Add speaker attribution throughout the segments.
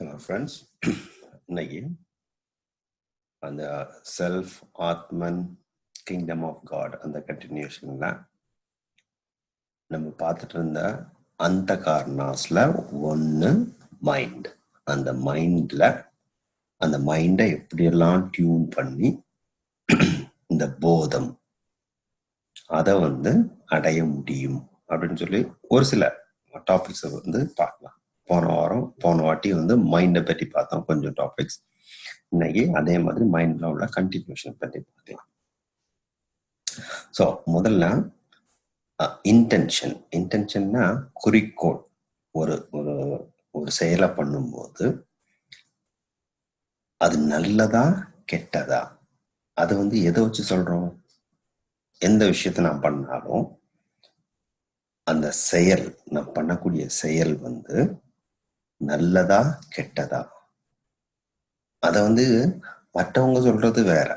Speaker 1: hello friends இன்னைக்கு அந்த self ஆத்மன் கிங்டம் ஆஃப் காட் அந்த கண்டினியூஷனில் நம்ம பார்த்துட்டு இருந்த அந்த கார்னாஸில் ஒன்று மைண்ட் அந்த மைண்டில் அந்த மைண்டை எப்படியெல்லாம் டியூன் பண்ணி இந்த போதம் அதை வந்து அடைய முடியும் அப்படின்னு சொல்லி ஒரு சில டாபிக்ஸை வந்து பார்க்கலாம் போன வாரம் போன வாட்டி வந்து மைண்டை பற்றி பார்த்தோம் கொஞ்சம் டாபிக்ஸ் இன்னைக்கு அதே மாதிரி மைண்டில் உள்ள கண்டினியூஷன் பற்றி பார்த்தோம் ஸோ முதல்ல இன்டென்ஷன் இன்டென்ஷன்னா குறிக்கோள் ஒரு ஒரு ஒரு செயலை பண்ணும்போது அது நல்லதா கெட்டதா அது வந்து எதை வச்சு சொல்றோம் எந்த விஷயத்த நான் பண்ணாலும் அந்த செயல் நான் பண்ணக்கூடிய செயல் வந்து நல்லதா கெட்டதா அதை வந்து மற்றவங்க சொல்றது வேற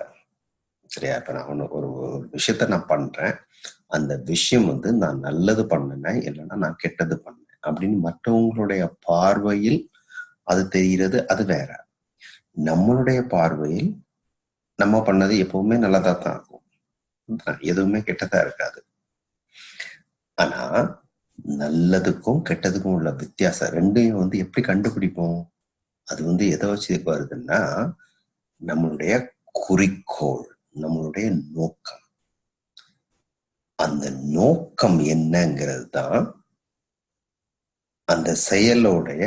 Speaker 1: சரியா இப்ப நான் ஒரு விஷயத்த நான் பண்றேன் அந்த விஷயம் வந்து நான் நல்லது பண்ணினேன் இல்லைன்னா நான் கெட்டது பண்ணேன் அப்படின்னு மற்றவங்களுடைய பார்வையில் அது தெரிகிறது அது வேற நம்மளுடைய பார்வையில் நம்ம பண்ணது எப்பவுமே நல்லதா தான் இருக்கும் எதுவுமே கெட்டதா இருக்காது ஆனா நல்லதுக்கும் கெட்டதுக்கும் உள்ள வித்தியாசம் ரெண்டையும் வந்து எப்படி கண்டுபிடிப்போம் அது வந்து எதை வச்சு வருதுன்னா நம்மளுடைய குறிக்கோள் நம்மளுடைய நோக்கம் அந்த நோக்கம் என்னங்கிறது தான் அந்த செயலோடைய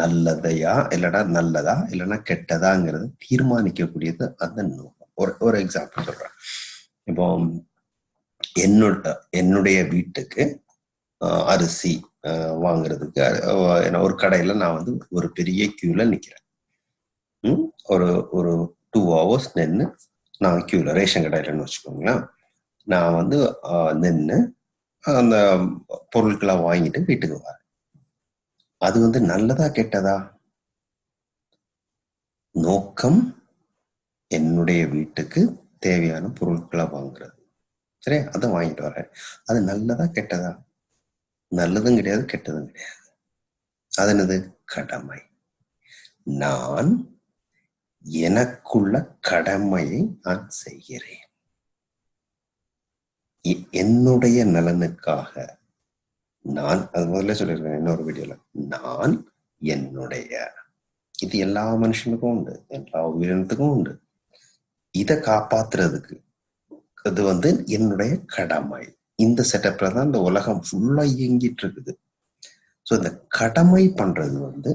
Speaker 1: நல்லதையா இல்லைன்னா நல்லதா இல்லைன்னா கெட்டதாங்கிறது தீர்மானிக்கக்கூடியது அந்த நோக்கம் ஒரு ஒரு எக்ஸாம்பிள் சொல்றேன் இப்போ என்னோட என்னுடைய வீட்டுக்கு அரிசி வாங்குறதுக்கு ஒரு கடையில நான் வந்து ஒரு பெரிய கியூல நிக்கிறேன் ஒரு ஒரு டூ ஹவர்ஸ் நின்று நான் கியூல ரேஷன் கடையிலன்னு வச்சுக்கோங்களேன் நான் வந்து நின்று அந்த பொருட்களை வாங்கிட்டு வீட்டுக்கு வரேன் அது வந்து நல்லதா கெட்டதா நோக்கம் என்னுடைய வீட்டுக்கு தேவையான பொருட்களை வாங்குறது சரி அதை வாங்கிட்டு வர அது நல்லதா கெட்டதா நல்லதும் கிடையாது கெட்டதும் கிடையாது அதனது கடமை நான் எனக்குள்ள கடமையை நான் செய்கிறேன் என்னுடைய நலனுக்காக நான் அது முதல்ல சொல்லியிருக்கேன் இன்னொரு வீடியோல நான் என்னுடைய இது எல்லா மனுஷனுக்கும் உண்டு எல்லா உயிரினத்துக்கும் உண்டு இதை காப்பாத்துறதுக்கு அது வந்து என்னுடைய கடமை இந்த செட்டப்ல தான் இந்த உலகம் ஃபுல்லா இயங்கிட்டு இருக்குது ஸோ இந்த கடமை பண்றது வந்து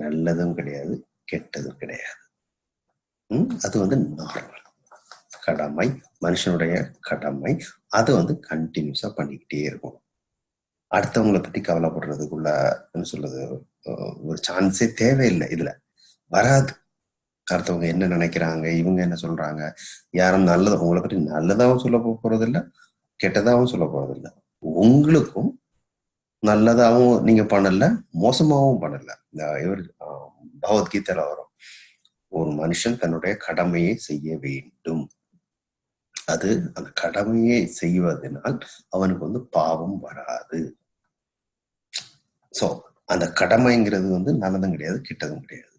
Speaker 1: நல்லதும் கிடையாது கெட்டதும் கிடையாது அது வந்து நார்மல் கடமை மனுஷனுடைய கடமை அது வந்து கண்டினியூஸா பண்ணிக்கிட்டே இருக்கும் அடுத்தவங்களை பத்தி கவலைப்படுறதுக்குள்ள சொல்றது ஒரு சான்ஸே தேவையில்லை இதுல வராது அடுத்தவங்க என்ன நினைக்கிறாங்க இவங்க என்ன சொல்றாங்க யாரும் நல்லது உங்களை பற்றி நல்லதாகவும் சொல்ல போறதில்லை கெட்டதாகவும் சொல்ல போறதில்லை உங்களுக்கும் நல்லதாகவும் நீங்க பண்ணல மோசமாகவும் பண்ணல இவர் பகவத்கீதையில வரும் ஒரு மனுஷன் தன்னுடைய கடமையை செய்ய வேண்டும் அது அந்த கடமையை செய்வதனால் அவனுக்கு வந்து பாவம் வராது சோ அந்த கடமைங்கிறது வந்து நல்லதும் கிடையாது கெட்டதும் கிடையாது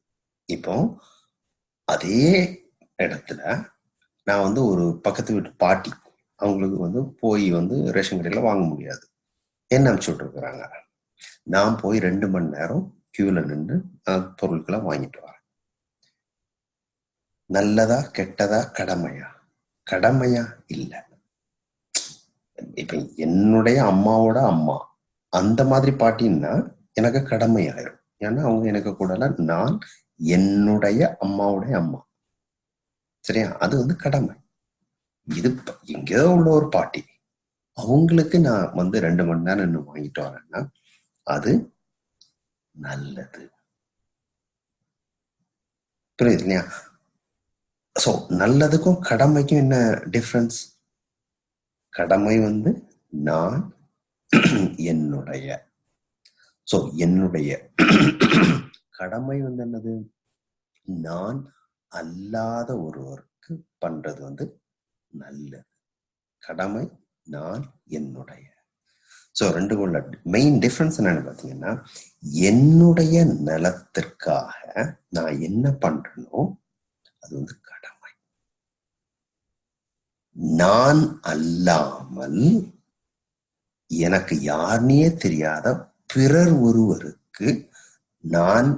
Speaker 1: இப்போ அதே இடத்துல நான் வந்து ஒரு பக்கத்து வீட்டு பாட்டி அவங்களுக்கு வந்து போய் வந்து ரேஷன் கடையில் வாங்க முடியாது என்ன அனுப்பிச்சு விட்டுருக்குறாங்க நான் போய் ரெண்டு மணி நேரம் கியூவில் நின்று பொருட்களை வாங்கிட்டு வரேன் நல்லதா கெட்டதா கடமையா கடமையா இல்லை இப்ப என்னுடைய அம்மாவோட அம்மா அந்த மாதிரி பாட்டின்னா எனக்கு கடமை ஏன்னா அவங்க எனக்கு கூடல நான் என்னுடைய அம்மாவுடைய அம்மா சரியா அது வந்து கடமை இது எங்கேயோ உள்ள ஒரு பாட்டி அவங்களுக்கு நான் வந்து ரெண்டு மணி நேரம் இன்னும் வாங்கிட்டு வரேன்னா அது நல்லது புரியுது இல்லையா ஸோ நல்லதுக்கும் கடமைக்கும் என்ன டிஃப்ரென்ஸ் கடமை வந்து நான் என்னுடைய ஸோ என்னுடைய கடமை வந்து என்னது நான் அல்லாத ஒருவருக்கு பண்றது வந்து நல்லது கடமை நான் என்னுடைய ஸோ ரெண்டுக்கும் கொள்ள மெயின் டிஃப்ரென்ஸ் என்னன்னு பார்த்தீங்கன்னா என்னுடைய நலத்திற்காக நான் என்ன பண்றேனோ அது வந்து கடமை நான் அல்லாமல் எனக்கு யாருனே தெரியாத பிறர் ஒருவருக்கு நான்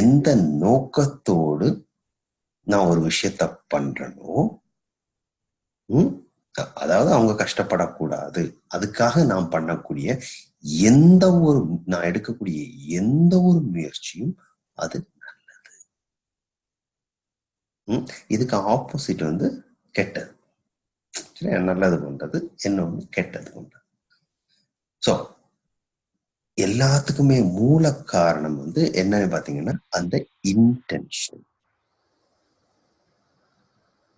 Speaker 1: எந்த நோக்கத்தோடு நான் ஒரு விஷயத்த பண்றனோ அதாவது அவங்க கஷ்டப்படக்கூடாது அதுக்காக நான் பண்ணக்கூடிய எந்த ஒரு நான் எடுக்கக்கூடிய எந்த ஒரு முயற்சியும் அது நல்லது இதுக்கு ஆப்போசிட் வந்து கெட்டது நல்லது பண்றது என்ன கெட்டது பண்றது ஸோ எல்லாத்துக்குமே மூல காரணம் வந்து என்னன்னு பாத்தீங்கன்னா அந்த இன்டென்ஷன்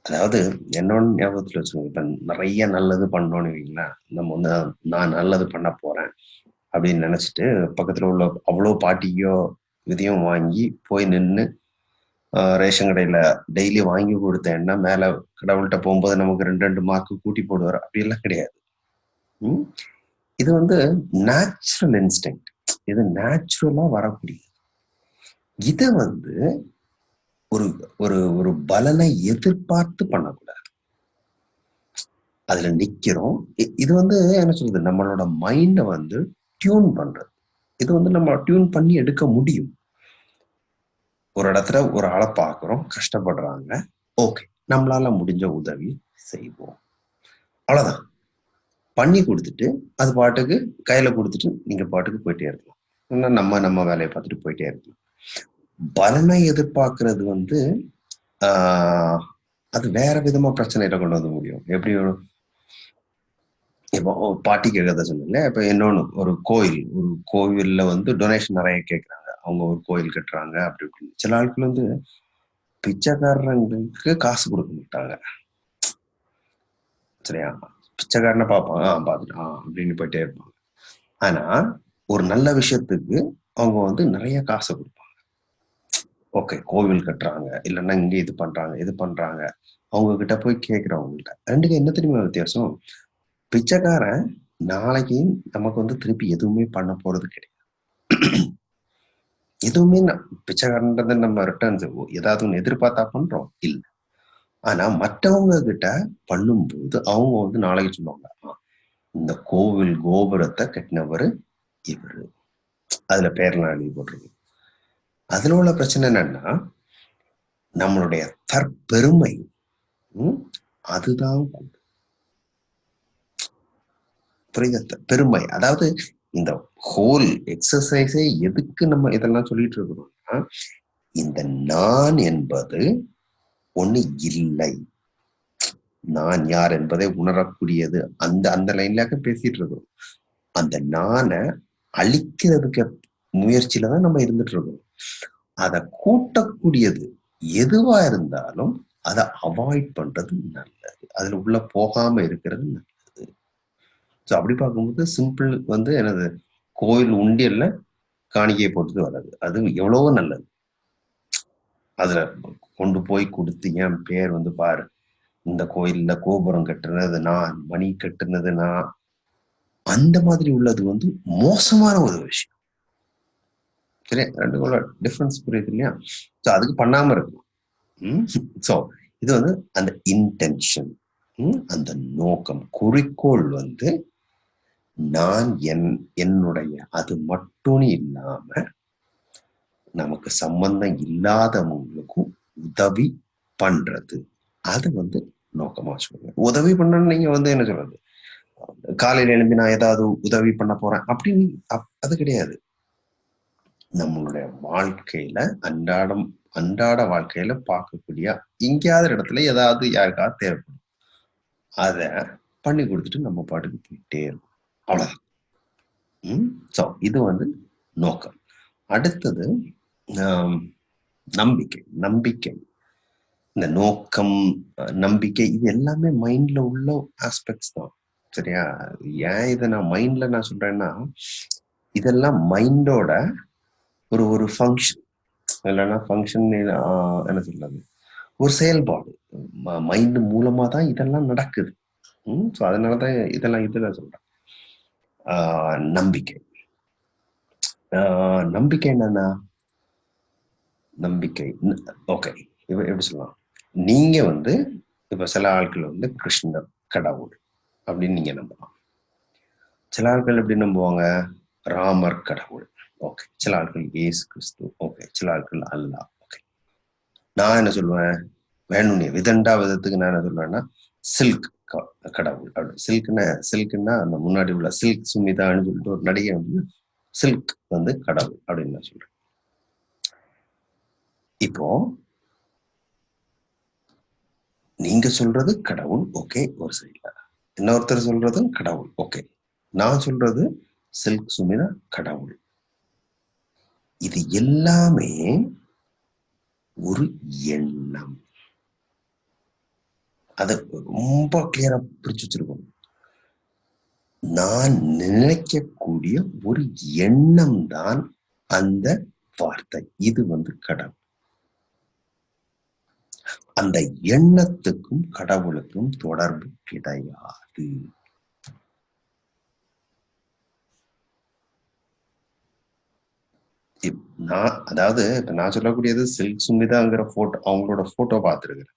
Speaker 1: அதாவது என்னோட ஞாபகத்துல இப்ப நிறைய நல்லது பண்ணோம்னு வைங்களா நம்ம வந்து நான் நல்லது பண்ண போறேன் அப்படின்னு நினைச்சிட்டு பக்கத்துல உள்ள அவ்வளோ பாட்டியோ இதையும் வாங்கி போய் நின்று ரேஷன் கடையில டெய்லி வாங்கி கொடுத்தேன்னா மேல கடவுள்கிட்ட போகும்போது நமக்கு ரெண்டு ரெண்டு மார்க்கு கூட்டி போடுவார் எல்லாம் கிடையாது இது வந்து நேச்சுரல் இன்ஸ்டிங் இது நேச்சுரலா வரக்கூடியது இதை வந்து ஒரு ஒரு ஒரு பலனை எதிர்பார்த்து பண்ணக்கூடாது அதுல நிக்கிறோம் இது வந்து என்ன சொல்றது நம்மளோட மைண்ட வந்து டியூன் பண்றது இது வந்து நம்ம டியூன் பண்ணி எடுக்க முடியும் ஒரு இடத்துல ஒரு ஆளை பார்க்குறோம் கஷ்டப்படுறாங்க ஓகே நம்மளால முடிஞ்ச உதவி செய்வோம் அவ்வளோதான் பண்ணி கொடுத்துட்டு அது பாட்டுக்கு கையில கொடுத்துட்டு நீங்க பாட்டுக்கு போயிட்டே இருக்கலாம் இன்னும் நம்ம நம்ம வேலையை பார்த்துட்டு போயிட்டே இருக்கலாம் பலனை எதிர்பார்க்கறது வந்து ஆஹ் அது வேற விதமா பிரச்சனையில கொண்டு வந்து முடியும் எப்படி இப்போ பாட்டி கேட்கறத சொன்னீங்க இப்போ இன்னொன்று ஒரு கோயில் ஒரு கோவில்ல வந்து டொனேஷன் நிறைய கேட்குறாங்க அவங்க ஒரு கோயில் கட்டுறாங்க அப்படி இப்படின்னு சில ஆட்கள் வந்து பிச்சைக்காரங்களுக்கு காசு கொடுக்க மாட்டாங்க சரியா பிச்சைக்காரனை பார்ப்பாங்க ஆ பார்த்துட்டான் அப்படின்னு போயிட்டே இருப்பாங்க ஆனா ஒரு நல்ல விஷயத்துக்கு அவங்க வந்து நிறைய காசை கொடுப்பாங்க ஓகே கோவில் கட்டுறாங்க இல்லைன்னா இங்கே இது பண்றாங்க இது பண்றாங்க அவங்க கிட்ட போய் கேட்கிறவங்கள்ட்ட ரெண்டுக்கு என்ன தெரியுமா வித்தியாசம் பிச்சைக்காரன் நாளைக்கு நமக்கு வந்து திருப்பி எதுவுமே பண்ண போறது கிடையாது எதுவுமே பிச்சைக்காரன்றது நம்ம ரிட்டர்ன்ஸ் ஏதாவது ஒன்று எதிர்பார்த்தா பண்றோம் இல்லை ஆனா மற்றவங்க கிட்ட பண்ணும்போது அவங்க வந்து நாளைக்கு சொல்லுவாங்க இந்த கோவில் கோபுரத்தை கட்டினவர் இவர் அதுல பேரெல்லாம் எழுதி போட்டிருக்கு அதுல உள்ள பிரச்சனை என்னன்னா நம்மளுடைய தற்பெருமை அதுதான் புரியுத பெருமை அதாவது இந்த ஹோல் எக்ஸசைஸே எதுக்கு நம்ம இதெல்லாம் சொல்லிட்டு இருக்கிறோம்னா இந்த நான் என்பது ஒண்ணு இல்லை நான் யார் என்பதை உணரக்கூடியது அந்த அந்த லைன்லாக பேசிட்டு இருக்கோம் அந்த நானை அழிக்கிறதுக்கு முயற்சியில தான் நம்ம இருந்துட்டு இருக்கோம் அதை கூட்டக்கூடியது எதுவா இருந்தாலும் அதை அவாய்ட் பண்றது நல்லது அதுல உள்ள போகாம இருக்கிறது நல்லது ஸோ அப்படி பார்க்கும்போது சிம்பிள் வந்து எனது கோயில் உண்டியல்ல காணிக்கையை போட்டுட்டு வராது அது எவ்வளவோ நல்லது அதுல கொண்டு போய் கொடுத்து என் பேர் வந்து பாரு இந்த கோயில்ல கோபுரம் கட்டுனது நான் மணி கட்டுனது நான் அந்த மாதிரி உள்ளது வந்து மோசமான ஒரு விஷயம் சரியா கோல டிஃப்ரென்ஸ் புரியுது இல்லையா ஸோ அதுக்கு பண்ணாம இருக்கும் ஸோ இது வந்து அந்த இன்டென்ஷன் அந்த நோக்கம் குறிக்கோள் வந்து நான் என் என்னுடைய அது மட்டும் இல்லாம நமக்கு சம்பந்தம் இல்லாதவங்களுக்கும் உதவி பண்றது அது வந்து நோக்கமா சொல்லுங்க உதவி பண்ண நீங்க வந்து என்ன சொல்றது காலையில எழுந்து நான் ஏதாவது உதவி பண்ண போறேன் அப்படின்னு அது கிடையாது நம்மளுடைய வாழ்க்கையில அன்றாடம் அன்றாட வாழ்க்கையில பார்க்கக்கூடிய எங்கேயாவது இடத்துல ஏதாவது யாருக்காவது தேவைப்படும் அத பண்ணி கொடுத்துட்டு நம்ம பாட்டுக்கு போயிட்டே இருக்கும் அவ்வளவுதான் ஸோ இது வந்து நோக்கம் அடுத்தது நம்பிக்கை நம்பிக்கை இந்த நோக்கம் நம்பிக்கை இது எல்லாமே மைண்ட்ல உள்ள ஆஸ்பெக்ட்ஸ் தான் சரியா ஏன் இதை நான் மைண்ட்ல நான் சொல்றேன்னா இதெல்லாம் மைண்டோட ஒரு ஒரு ஃபங்க்ஷன் இல்லைன்னா ஃபங்க்ஷன் என்ன சொல்றது ஒரு செயல்பாடு மைண்ட் மூலமா தான் இதெல்லாம் நடக்குது ம் ஸோ அதனால தான் இதெல்லாம் நான் சொல்றேன் நம்பிக்கை நம்பிக்கை என்னன்னா நம்பிக்கை ஓகே இப்போ எப்படி சொல்லலாம் நீங்க வந்து இப்ப சில ஆட்கள் வந்து கிருஷ்ணர் கடவுள் அப்படின்னு நீங்க நம்பலாம் சில ஆட்கள் எப்படி நம்புவாங்க ராமர் கடவுள் ஓகே சில ஆட்கள் ஏசு கிறிஸ்து ஓகே சில ஆட்கள் அல்லா ஓகே நான் என்ன சொல்லுவேன் வேணும்னே விதண்டா விதத்துக்கு நான் என்ன சொல்லுவேன்னா சில்க் கடவுள் அப்படி சில்க்னா சில்க்னா அந்த முன்னாடி உள்ள சில்க் சுமிதான்னு சொல்லிட்டு ஒரு நடிகை வந்து சில்க் வந்து கடவுள் அப்படின்னு நான் சொல்றேன் இப்போ நீங்க சொல்றது கடவுள் ஓகே ஒரு சைட்ல இன்னொருத்தர் சொல்றதும் கடவுள் ஓகே நான் சொல்றது சில்க் சுமிதா கடவுள் இது எல்லாமே ஒரு எண்ணம் அத ரொம்ப கிளியரா பிரிச்சு வச்சிருக்கோம் நான் நினைக்கக்கூடிய ஒரு எண்ணம் தான் அந்த வார்த்தை இது வந்து கடவுள் அந்த எண்ணத்துக்கும் கடவுளுக்கும் தொடர்பு கிடையாது அதாவது இப்ப நான் சொல்லக்கூடியது சில்க் சுமிதாங்கிற போட்டோ அவங்களோட போட்டோ பார்த்திருக்கிறேன்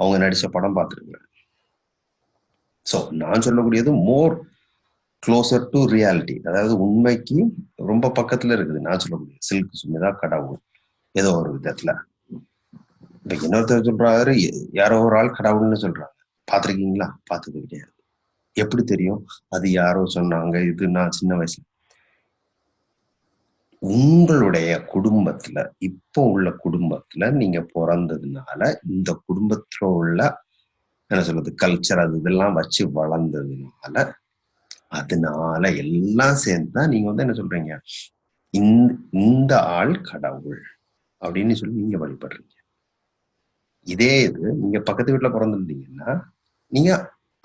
Speaker 1: அவங்க நடிச்ச படம் பார்த்திருக்கிறேன் சோ நான் சொல்லக்கூடியது மோர் க்ளோசர் டு ரியாலிட்டி அதாவது உண்மைக்கு ரொம்ப பக்கத்துல இருக்குது நான் சொல்லக்கூடிய சில்க் சுமிதா கடவுள் ஏதோ ஒரு விதத்துல இன்னைக்கு இன்னொருத்தர் சொல்றாரு யாரோ ஒரு ஆள் கடவுள்னு சொல்றாங்க பாத்திருக்கீங்களா பார்த்தது கிடையாது எப்படி தெரியும் அது யாரோ சொன்னாங்க இது நான் சின்ன வயசுல உங்களுடைய குடும்பத்துல இப்போ உள்ள குடும்பத்துல நீங்க பிறந்ததுனால இந்த குடும்பத்துல உள்ள என்ன சொல்றது கல்ச்சர் அது இதெல்லாம் வச்சு வளர்ந்ததுனால அதனால எல்லாம் சேர்ந்துதான் நீங்க வந்து என்ன சொல்றீங்க இந்த ஆள் கடவுள் அப்படின்னு சொல்லி நீங்க வழிபடுறீங்க இதே இது நீங்க பக்கத்து வீட்டுல பிறந்திருந்தீங்கன்னா நீங்க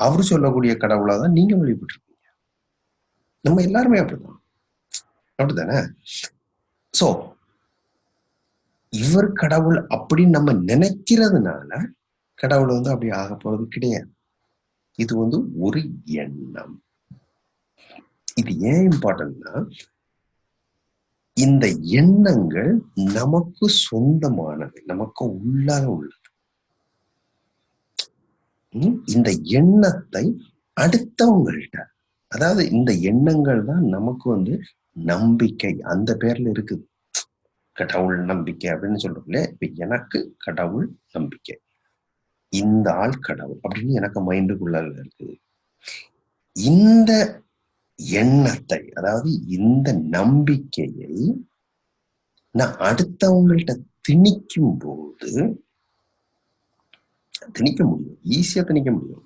Speaker 1: அவரு சொல்லக்கூடிய கடவுளா தான் நீங்க வழிபட்டு நம்ம எல்லாருமே அப்படிதான் அப்படித்தானே சோ இவர் கடவுள் அப்படின்னு நம்ம நினைக்கிறதுனால கடவுள் வந்து அப்படி ஆக போறது கிடையாது இது வந்து ஒரு எண்ணம் இது ஏன் இம்பார்ட்டன்ட்னா இந்த எண்ணங்கள் நமக்கு சொந்தமானவை நமக்கு உள்ளாக உள்ள இந்த எண்ணத்தை அடுத்தவங்கள்ட்ட அதாவது இந்த எண்ணங்கள் தான் நமக்கு வந்து நம்பிக்கை அந்த பேர்ல இருக்கு கடவுள் நம்பிக்கை அப்படின்னு சொல்றோம்ல இப்ப எனக்கு கடவுள் நம்பிக்கை இந்த ஆள் கடவுள் அப்படின்னு எனக்கு மைண்டுக்குள்ள இருக்குது இந்த எண்ணத்தை அதாவது இந்த நம்பிக்கையை நான் அடுத்தவங்கள்ட்ட திணிக்கும் போது திணிக்க முடியும் ஈஸியா திணிக்க முடியும்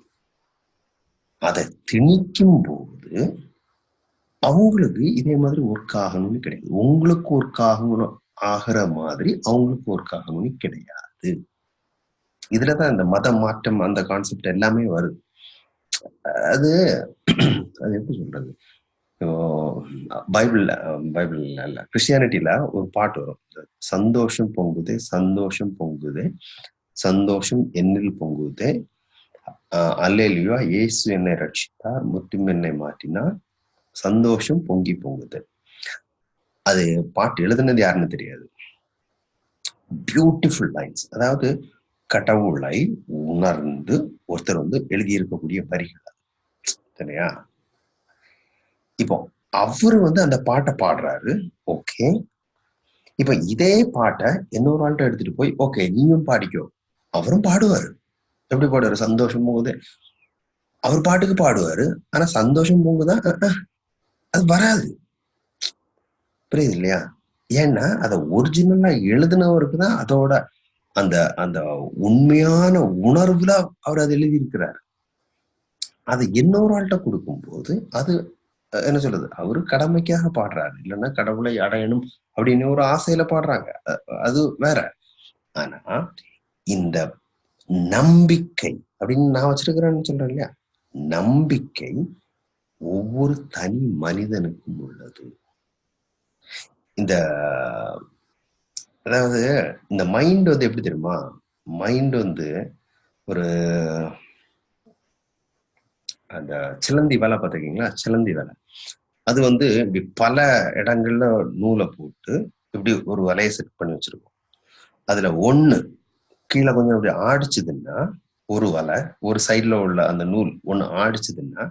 Speaker 1: அதை திணிக்கும் போது அவங்களுக்கு இதே மாதிரி ஒர்க் ஆகணும்னு கிடையாது உங்களுக்கு ஒர்க் ஆகணும் ஆகிற மாதிரி அவங்களுக்கு ஒர்க் ஆகணும்னு கிடையாது இதுலதான் இந்த மத மாற்றம் அந்த கான்செப்ட் எல்லாமே வருது அது அது எப்படி சொல்றது பைபிள் பைபிள் இல்ல கிறிஸ்டியானிட்டியில ஒரு பாட்டு வரும் சந்தோஷம் பொங்குது சந்தோஷம் பொங்குது சந்தோஷம் என்னில் பொங்குதே அல்லேலியா இயேசு என்னை ரட்சித்தார் முத்தும் என்னை மாற்றினார் சந்தோஷம் பொங்கி பொங்குது அது பாட்டு எழுதுனது யாருன்னு தெரியாது பியூட்டிஃபுல் லைன்ஸ் அதாவது கடவுளை உணர்ந்து ஒருத்தர் வந்து எழுதியிருக்கக்கூடிய வரிகள் சரியா இப்போ அவரு வந்து அந்த பாட்டை பாடுறாரு ஓகே இப்ப இதே பாட்டை இன்னொரு ஆள்கிட்ட எடுத்துட்டு போய் ஓகே நீயும் பாடிக்கோ அவரும் பாடுவாரு எப்படி பாடுவாரு சந்தோஷம் போகுது அவர் பாட்டுக்கு பாடுவாரு ஆனா சந்தோஷம் போகுதான் அது வராது புரியுது இல்லையா ஏன்னா அதை ஒரிஜினல்லா எழுதினவருக்கு தான் அதோட அந்த அந்த உண்மையான உணர்வுல அவர் அதை எழுதியிருக்கிறார் அது இன்னொரு ஆள்கிட்ட போது அது என்ன சொல்றது அவரு கடமைக்காக பாடுறாரு இல்லைன்னா கடவுளை அடையணும் அப்படின்னு ஒரு ஆசையில பாடுறாங்க அது வேற ஆனா இந்த நம்பிக்கை அப்படின்னு நான் வச்சிருக்கிறேன்னு சொல்றேன் இல்லையா நம்பிக்கை ஒவ்வொரு தனி மனிதனுக்கும் உள்ளது இந்த அதாவது இந்த மைண்ட் வந்து எப்படி தெரியுமா மைண்ட் வந்து ஒரு அந்த சிலந்தி வேலை பார்த்துருக்கீங்களா சிலந்தி வேலை அது வந்து இப்படி பல இடங்கள்ல நூலை போட்டு இப்படி ஒரு வலையை செட் பண்ணி வச்சிருக்கோம் அதுல ஒன்று கீழே கொஞ்சம் அப்படி ஆடிச்சதுன்னா ஒரு வலை ஒரு சைட்ல உள்ள அந்த நூல் ஒன்று ஆடிச்சதுன்னா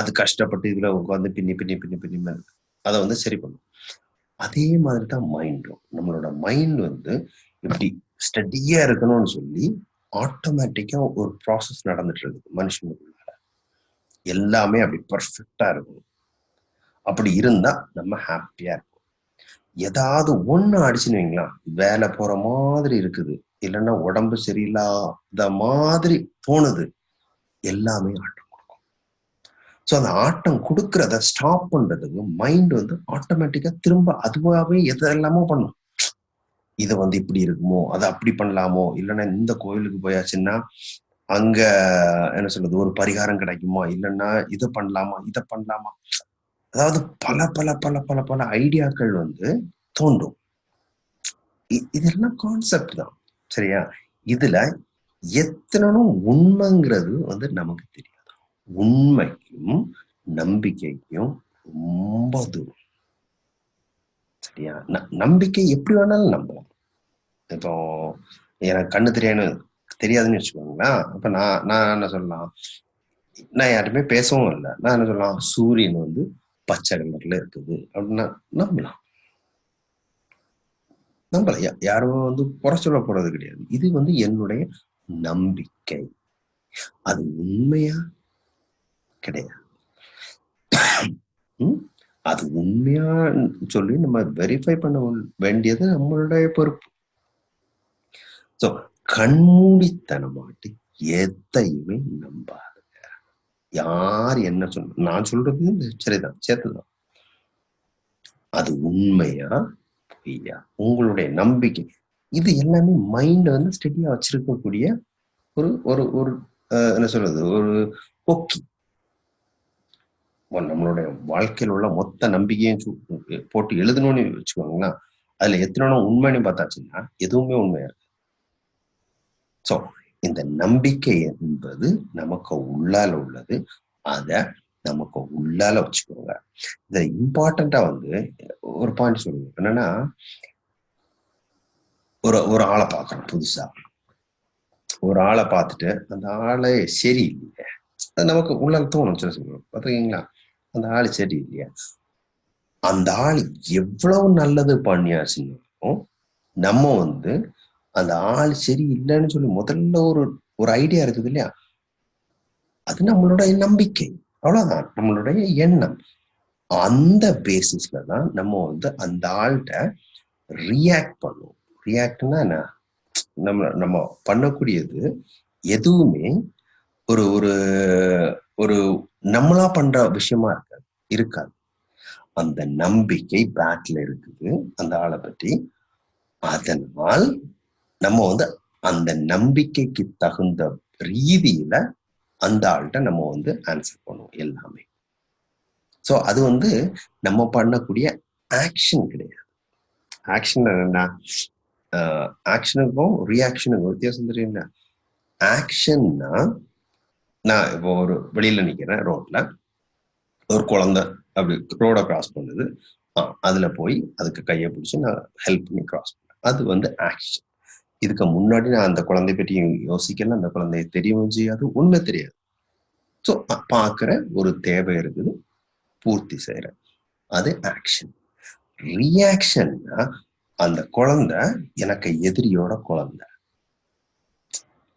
Speaker 1: அது கஷ்டப்பட்டு இதுல உட்காந்து பின்னி பின்னி பின்னி பின்னி அதை வந்து சரி பண்ணும் அதே மாதிரி தான் மைண்டும் நம்மளோட மைண்ட் வந்து இப்படி ஸ்டடியா இருக்கணும்னு சொல்லி ஆட்டோமேட்டிக்கா ஒரு ப்ராசஸ் நடந்துட்டு இருக்குது மனுஷனுக்குள்ள எல்லாமே அப்படி பர்ஃபெக்டா இருக்கும் அப்படி இருந்தா நம்ம ஹாப்பியா இருக்கும் ஏதாவது ஒண்ணு அடிச்சுன்னு வைங்களா வேலை போற மாதிரி இருக்குது இல்லைன்னா உடம்பு சரியில்லாத மாதிரி தோணுது எல்லாமே ஆட்டம் கொடுக்கும் ஸோ அந்த ஆட்டம் கொடுக்கறத ஸ்டாப் பண்றதுக்கு மைண்ட் வந்து ஆட்டோமேட்டிக்கா திரும்ப அதுவாகவே எது எல்லாமோ பண்ணும் இதை வந்து இப்படி இருக்குமோ அதை அப்படி பண்ணலாமோ இல்லைன்னா இந்த கோயிலுக்கு போயாச்சுன்னா அங்க என்ன சொல்றது ஒரு பரிகாரம் கிடைக்குமா இல்லைன்னா இதை பண்ணலாமா இதை பண்ணலாமா அதாவது பல பல பல பல பல ஐடியாக்கள் வந்து தோண்டும் இதெல்லாம் கான்செப்ட் தான் சரியா இதுல எத்தனனும் உண்மைங்கிறது வந்து நமக்கு தெரியாது உண்மைக்கும் நம்பிக்கைக்கும் ரொம்ப தூரம் சரியா நம்பிக்கை எப்படி வேணாலும் நம்பலாம் இப்போ எனக்கு கண்ணு தெரியாதுன்னு தெரியாதுன்னு வச்சுக்கோங்களேன் அப்ப நான் நான் என்ன சொல்லலாம் நான் யாருமே பேசவும் இல்லை நான் என்ன சொல்லலாம் சூரியன் வந்து பச்சை கலர்ல இருக்குது அப்படின்னா நம்பலாம் நம்பல யாரும் வந்து குறை சொல்ல போறது கிடையாது இது வந்து என்னுடைய நம்பிக்கை அது உண்மையா கிடையாது அது உண்மையா சொல்லி நம்ம வெரிஃபை பண்ண வேண்டியது நம்மளுடைய பொறுப்பு சோ கண்மூடித்தனமாட்டு எதையுமே நம்பாதுங்க யார் என்ன சொன்ன நான் சொல்றது சரிதான் சேர்த்துதான் அது உண்மையா ஐயா உங்களுடைய நம்பிக்கை இது எல்லாமே மைண்ட் வந்து ஸ்டெடியா வச்சிருக்கக்கூடிய ஒரு ஒரு ஒரு என்ன சொல்றது ஒரு போக்கி நம்மளுடைய வாழ்க்கையில் உள்ள மொத்த நம்பிக்கையும் போட்டு எழுதணும்னு வச்சுக்கோங்களேன் அதுல எத்தனை உண்மைன்னு பார்த்தாச்சுன்னா எதுவுமே உண்மையா இருக்கு சோ இந்த நம்பிக்கை என்பது நமக்கு உள்ளால உள்ளது அதை நமக்கு உள்ளால வச்சுக்கோங்க இத இம்பார்ட்டண்டா வந்து ஒரு பாயிண்ட் சொல்லுங்க என்னன்னா ஒரு ஒரு ஆளை பார்க்கறோம் புதுசா ஒரு ஆளை பார்த்துட்டு அந்த ஆளே சரி இல்லையே அது நமக்கு உள்ள தோணும் சொல்ல சொல்லுவோம் பார்த்துருக்கீங்களா அந்த ஆள் சரி இல்லையா அந்த ஆள் எவ்வளவு நல்லது பண்ணியாச்சுன்னாலும் நம்ம வந்து அந்த ஆள் சரி இல்லைன்னு சொல்லி முதல்ல ஒரு ஒரு ஐடியா இருக்குது இல்லையா அது நம்மளோட நம்பிக்கை அவ்வளவுதான் நம்மளுடைய எண்ணம் அந்த பேசிஸ்ல தான் நம்ம வந்து அந்த ஆள்கிட்ட ரியாக்ட் பண்ணுவோம் ரியாக்ட்னா என்ன நம்ம நம்ம பண்ணக்கூடியது எதுவுமே ஒரு ஒரு ஒரு நம்மளா பண்ற விஷயமா இருக்காது இருக்காது அந்த நம்பிக்கை பேட்ல இருக்குது அந்த ஆளை பற்றி அதனால் நம்ம வந்து அந்த நம்பிக்கைக்கு தகுந்த ரீதியில அந்த ஆள்கிட்ட நம்ம வந்து ஆன்சர் பண்ணுவோம் எல்லாமே ஸோ அது வந்து நம்ம பண்ணக்கூடிய ஆக்ஷன் கிடையாது ஆக்ஷன் என்னன்னா ஆக்ஷனுக்கும் ரியாக்ஷனுக்கும் வித்தியாசம் தெரியுங்களா ஆக்ஷன்னா நான் இப்போ ஒரு வெளியில் நிற்கிறேன் ரோட்டில் ஒரு குழந்த அப்படி ரோடை கிராஸ் பண்ணுது அதில் போய் அதுக்கு கையை பிடிச்சி நான் ஹெல்ப் பண்ணி கிராஸ் பண்ணேன் அது வந்து ஆக்ஷன் இதுக்கு முன்னாடி நான் அந்த குழந்தை பற்றி யோசிக்கல அந்த குழந்தைய தெரியவும் செய்யாது உண்மை தெரியாது ஸோ பார்க்குற ஒரு தேவை இருக்குது பூர்த்தி செய்யற அது ஆக்ஷன் ரியாக்ஷன்னா அந்த குழந்தை எனக்கு எதிரியோட குழந்தை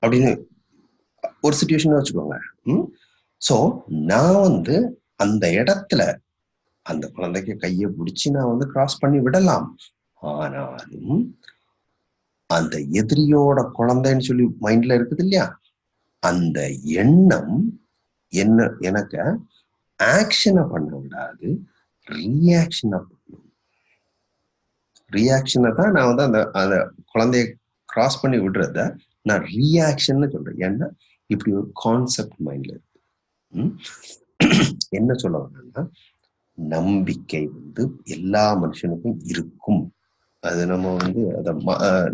Speaker 1: அப்படின்னு ஒரு சுச்சுவேஷன் வச்சுக்கோங்க ஸோ நான் வந்து அந்த இடத்துல அந்த குழந்தைக்கு கையை பிடிச்சி நான் வந்து கிராஸ் பண்ணி விடலாம் ஆனாலும் அந்த எதிரியோட குழந்தைன்னு சொல்லி மைண்ட்ல இருக்குது இல்லையா அந்த எண்ணம் என்ன எனக்கு ஆக்ஷனை பண்ண விடாது ரியாக்ஷனை பண்ணும் ரியாக்ஷனை தான் நான் வந்து அந்த அந்த குழந்தைய கிராஸ் பண்ணி விடுறத நான் ரியாக்ஷன் சொல்றேன் ஏன்னா இப்படி ஒரு கான்செப்ட் மைண்ட்ல இருக்கு என்ன சொல்ல வரேன்னா நம்பிக்கை வந்து எல்லா மனுஷனுக்கும் இருக்கும் அது நம்ம வந்து அதை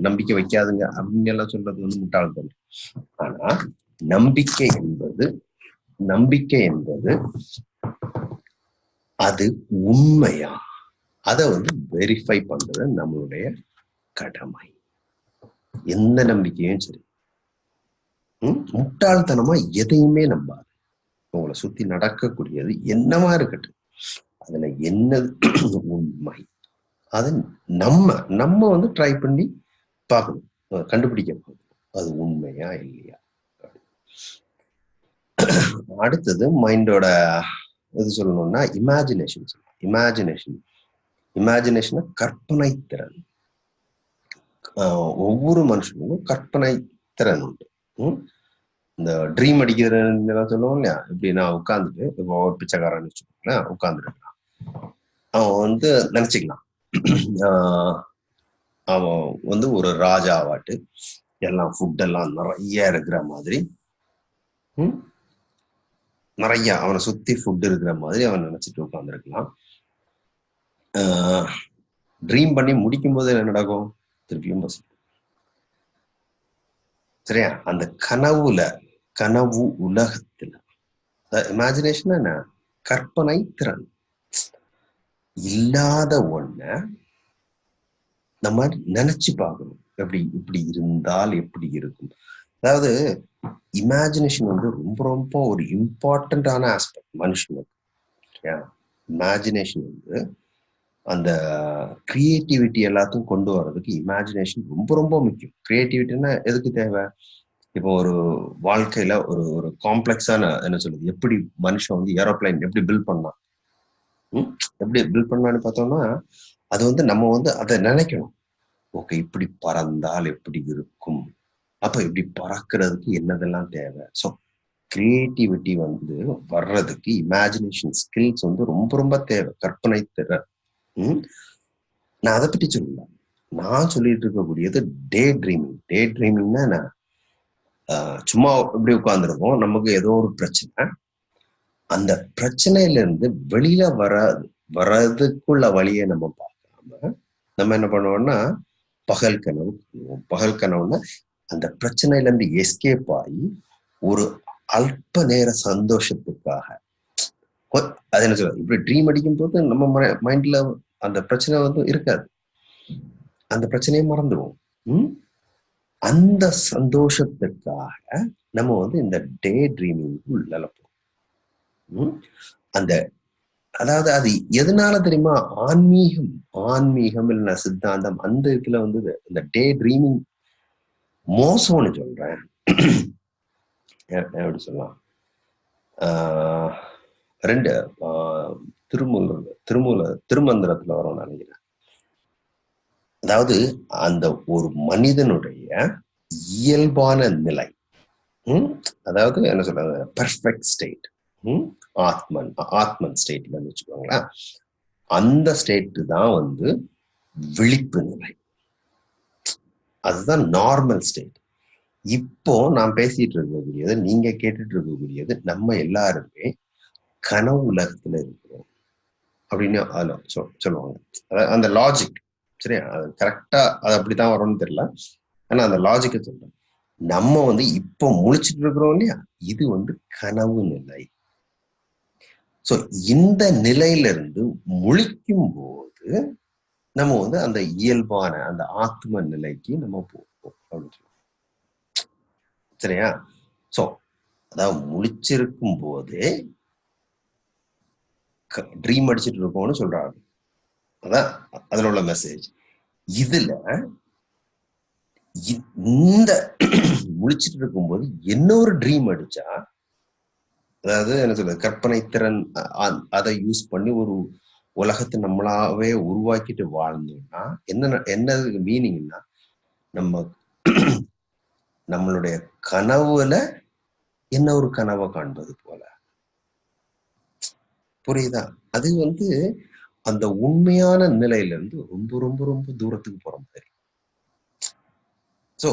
Speaker 1: நம்பிக்கை வைக்காதுங்க அப்படின்னு எல்லாம் சொல்றது வந்து முட்டாள்தனம் ஆனா நம்பிக்கை என்பது நம்பிக்கை என்பது அது உண்மையா அதை வந்து வெரிஃபை பண்றது நம்மளுடைய கடமை எந்த நம்பிக்கையும் சரி முட்டாள்தனமா எதையுமே நம்பாது உங்களை சுத்தி நடக்கக்கூடியது என்னவா இருக்கட்டும் அதுல என்னது உண்மை அது நம்ம நம்ம வந்து ட்ரை பண்ணி பார்க்கணும் கண்டுபிடிக்க அது உண்மையா இல்லையா அடுத்தது மைண்டோட இது சொல்லணும்னா இமேஜினேஷன் சொல்லலாம் இமேஜினேஷன் இமேஜினேஷன் கற்பனை திறன் ஒவ்வொரு மனுஷனுக்கும் கற்பனை திறன் உண்டு இந்த ட்ரீம் அடிக்கிறதுலாம் சொல்லுவோம் இல்லையா இப்படி நான் உட்காந்துட்டு இப்போ பிச்சைக்காரன் வச்சுக்கோங்களேன் உட்காந்துருக்கலாம் அவன் வந்து நினைச்சுக்கலாம் அவன் வந்து ஒரு ராஜா ஃபுட் எல்லாம் நிறைய இருக்கிற மாதிரி நிறைய அவனை சுத்தி ஃபுட் இருக்கிற மாதிரி அவன் நினைச்சிட்டு உட்காந்துருக்கலாம் ட்ரீம் பண்ணி முடிக்கும் போது என்ன நடக்கும் திருப்பியும் சரியா அந்த கனவுல கனவு உலகத்துல இமேஜினேஷன் என்ன கற்பனை திறன் இல்லாத ஒன்ன நம்ம நினைச்சு பார்க்கணும் எப்படி இப்படி இருந்தால் எப்படி இருக்கும் அதாவது இமேஜினேஷன் வந்து ரொம்ப ரொம்ப ஒரு இம்பார்ட்டண்டான ஆஸ்பெக்ட் மனுஷனுக்கு இமேஜினேஷன் வந்து அந்த கிரியேட்டிவிட்டி எல்லாத்தையும் கொண்டு வர்றதுக்கு இமேஜினேஷன் ரொம்ப ரொம்ப முக்கியம் கிரியேட்டிவிட்டின்னா எதுக்கு தேவை இப்போ ஒரு வாழ்க்கையில ஒரு ஒரு காம்ப்ளெக்ஸான என்ன சொல்றது எப்படி மனுஷன் வந்து ஏரோப்ளைன் எப்படி பில்ட் பண்ணான் எப்படி பில்ட் பண்ணு பார்த்தோம்னா அது வந்து நம்ம வந்து அதை நினைக்கணும் ஓகே இப்படி பறந்தால் எப்படி இருக்கும் அப்ப இப்படி பறக்கிறதுக்கு என்னதெல்லாம் தேவை ஸோ கிரியேட்டிவிட்டி வந்து வர்றதுக்கு இமேஜினேஷன் ஸ்கில்ஸ் வந்து ரொம்ப ரொம்ப தேவை கற்பனை தேவை நான் அதை பற்றி சொல்லல நான் சொல்லிட்டு இருக்கக்கூடியது டே ட்ரீமிங் டே ட்ரீமிங்னா நான் சும்மா எப்படி உட்காந்துருக்கோம் நமக்கு ஏதோ ஒரு பிரச்சனை அந்த பிரச்சனையிலிருந்து வெளியில வர வர்றதுக்குள்ள வழியை நம்ம பார்க்காம நம்ம என்ன பண்ணுவோம்னா பகல் கனவு பகல் கனவுனா அந்த பிரச்சனையிலேருந்து எஸ்கேப் ஆகி ஒரு அல்ப நேர சந்தோஷத்துக்காக அது என்ன சொல்ல இப்படி ட்ரீம் அடிக்கும் போது நம்ம மைண்ட்ல அந்த பிரச்சனை வந்து இருக்காது அந்த பிரச்சனையை மறந்துடுவோம் அந்த சந்தோஷத்துக்காக நம்ம வந்து இந்த டே ட்ரீமிங் உள்ள அந்த அதாவது அது எதனால தெரியுமா ஆன்மீகம் ஆன்மீகம் இல்லைன்னா சித்தாந்தம் அந்த இதுல வந்து இந்த டே ட்ரீமிங் மோசம்னு சொல்றேன் எப்படி சொல்லலாம் ரெண்டு திருமூல திருமூல திருமந்திரத்துல வரும் நினைக்கிறேன் அதாவது அந்த ஒரு மனிதனுடைய இயல்பான நிலை அதாவது என்ன சொல்றது பர்ஃபெக்ட் ஸ்டேட் ஆத்மன் ஆத்மன் ஸ்டேட்லன்னு வச்சுக்கோங்களேன் அந்த ஸ்டேட்டு தான் வந்து விழிப்பு நிலை அதுதான் நார்மல் ஸ்டேட் இப்போ நான் பேசிட்டு இருக்கக்கூடியது நீங்க கேட்டுட்டு இருக்கக்கூடியது நம்ம எல்லாருமே கனவு உலகத்துல இருக்கிறோம் அப்படின்னு சொல்லுவாங்க அந்த லாஜிக் சரியா அது கரெக்டா அது அப்படிதான் வரும்னு தெரியல ஆனா அந்த லாஜிக்கை சொல்றேன் நம்ம வந்து இப்போ முழிச்சிட்டு இருக்கிறோம் இல்லையா இது வந்து கனவு நிலை ஸோ இந்த நிலையிலிருந்து முழிக்கும் போது நம்ம வந்து அந்த இயல்பான அந்த ஆத்ம நிலைக்கு நம்ம போவோம் அப்படின்னு சொல்லுவோம் சரியா ஸோ அதாவது முழிச்சிருக்கும் போது ட்ரீம் அடிச்சுட்டு இருக்கோம்னு சொல்றாரு அதான் அதில் உள்ள மெசேஜ் இதுல இந்த முழிச்சிட்டு இருக்கும்போது என்ன ஒரு ட்ரீம் அடிச்சா அதாவது என்ன சொல்றது கற்பனை திறன் அதை யூஸ் பண்ணி ஒரு உலகத்தை நம்மளாவே உருவாக்கிட்டு வாழ்ந்தோம்னா என்ன என்ன மீனிங்னா நம்ம நம்மளுடைய கனவுல என்ன ஒரு கனவை காண்பது போல புரியுதா அது வந்து அந்த உண்மையான நிலையில இருந்து ரொம்ப ரொம்ப ரொம்ப தூரத்துக்கு போற மாதிரி சோ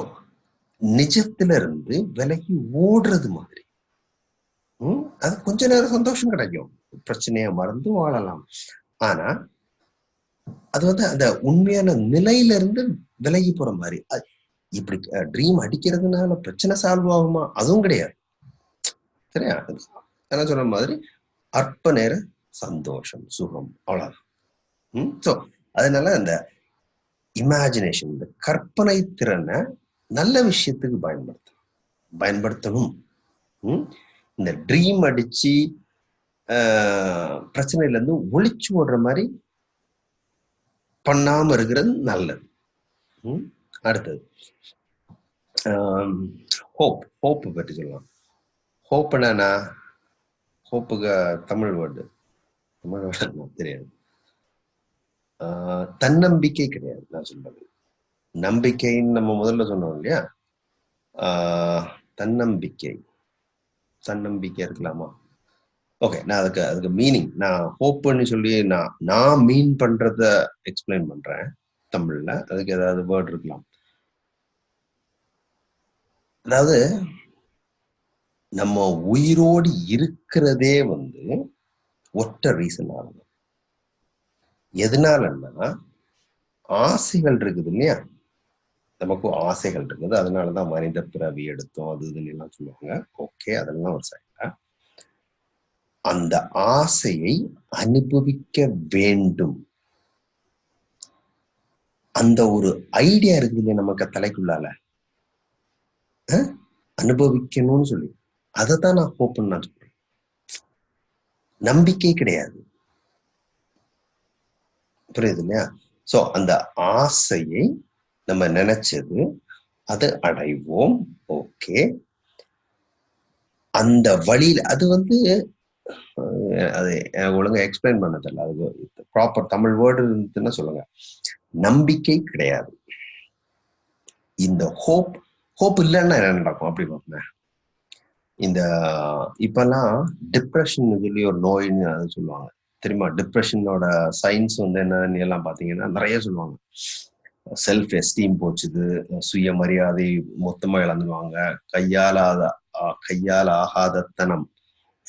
Speaker 1: நிஜத்துல இருந்து விலகி ஓடுறது மாதிரி அது கொஞ்ச நேரம் சந்தோஷம் கிடைக்கும் பிரச்சனையை மறந்து வாழலாம் ஆனா அது வந்து அந்த உண்மையான நிலையில இருந்து விலகி போற மாதிரி இப்படி ட்ரீம் அடிக்கிறதுனால பிரச்சனை சால்வ் ஆகுமா அதுவும் கிடையாது சரியா என்ன சொன்ன மாதிரி அற்ப நேர சந்தோஷம் சுகம் அவ்வளவுதான் சோ அதனால அந்த இமேஜினேஷன் இந்த கற்பனை திறனை நல்ல விஷயத்துக்கு பயன்படுத்தணும் பயன்படுத்தணும் இந்த ட்ரீம் அடிச்சு பிரச்சனையிலேருந்து ஒழிச்சு ஓடுற மாதிரி பண்ணாம இருக்கிறது நல்லது அடுத்தது ஹோப் ஹோப்பு பற்றி சொல்லலாம் ஹோப்னா ஹோப்புக்கு தமிழ் வேர்டு தமிழ் வேர்டு தெரியாது தன்னம்பிக்கை கிடையாது நான் சொல்றது நம்பிக்கைன்னு நம்ம முதல்ல சொன்னோம் இல்லையா தன்னம்பிக்கை தன்னம்பிக்கை இருக்கலாமா ஓகே நான் அதுக்கு அதுக்கு மீனிங் நான் ஹோப்னு சொல்லி நான் நான் மீன் பண்றத எக்ஸ்பிளைன் பண்றேன் தமிழ்ல அதுக்கு ஏதாவது வேர்ட் இருக்கலாம் அதாவது நம்ம உயிரோடு இருக்கிறதே வந்து ஒற்ற ரீசன் ஆகும் எதனாலன்னா ஆசைகள் இருக்குது இல்லையா நமக்கும் ஆசைகள் இருக்குது அதனால தான் மனித பிறவி எடுத்தோம் அது இதுன்னு எல்லாம் சொல்லுவாங்க ஓகே அதெல்லாம் ஒரு சைடா அந்த ஆசையை அனுபவிக்க வேண்டும் அந்த ஒரு ஐடியா இருக்கு இல்லையா நமக்கு தலைக்குள்ளால அனுபவிக்கணும்னு சொல்லி அதை தான் நான் ஓப்பன் நான் சொல்றேன் நம்பிக்கை கிடையாது புரியுது இல்லையா சோ அந்த ஆசையை நம்ம நினைச்சது அது அடைவோம் ஓகே அந்த வழியில் அது வந்து அது ஒழுங்கா எக்ஸ்பிளைன் பண்ணதில்ல அது ப்ராப்பர் தமிழ் வேர்டு இருந்துச்சுன்னா சொல்லுங்க நம்பிக்கை கிடையாது இந்த ஹோப் ஹோப் இல்லைன்னா என்ன நடக்கும் அப்படி பாருங்க இந்த இப்பெல்லாம் டிப்ரெஷன் சொல்லி ஒரு நோயின்னு அது சொல்லுவாங்க தெரியுமா டிப்ரெஷனோட சயின்ஸ் வந்து என்னன்னு எல்லாம் பாத்தீங்கன்னா நிறைய சொல்லுவாங்க செல்ஃப் எஸ்டீம் போச்சுது சுயமரியாதை மொத்தமாக இழந்துருவாங்க கையாலாத கையால் ஆகாதத்தனம்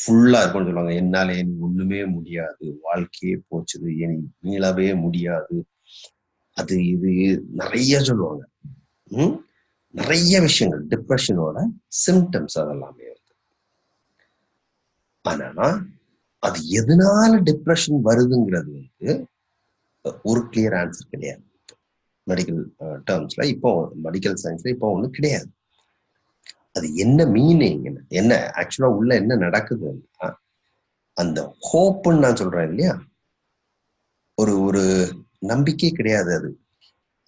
Speaker 1: ஃபுல்லாக இருக்கும்னு சொல்லுவாங்க என்னால் என் ஒண்ணுமே முடியாது வாழ்க்கையே போச்சுது என் மீளவே முடியாது அது இது நிறைய சொல்லுவாங்க நிறைய விஷயங்கள் டிப்ரெஷனோட சிம்டம்ஸ் அதெல்லாமே வருது ஆனா அது எதனால டிப்ரெஷன் வருதுங்கிறது வந்து ஒரு கிளியர் ஆன்சர் கிடையாது மெடிக்கல் டேர்ம்ஸ்ல uh, இப்போ மெடிக்கல் சயின்ஸ்ல இப்போ ஒன்றும் கிடையாது அது என்ன மீனிங் என்ன ஆக்சுவலாக உள்ள என்ன நடக்குது அந்த ஹோப்புன்னு நான் சொல்றேன் இல்லையா ஒரு ஒரு நம்பிக்கை கிடையாது அது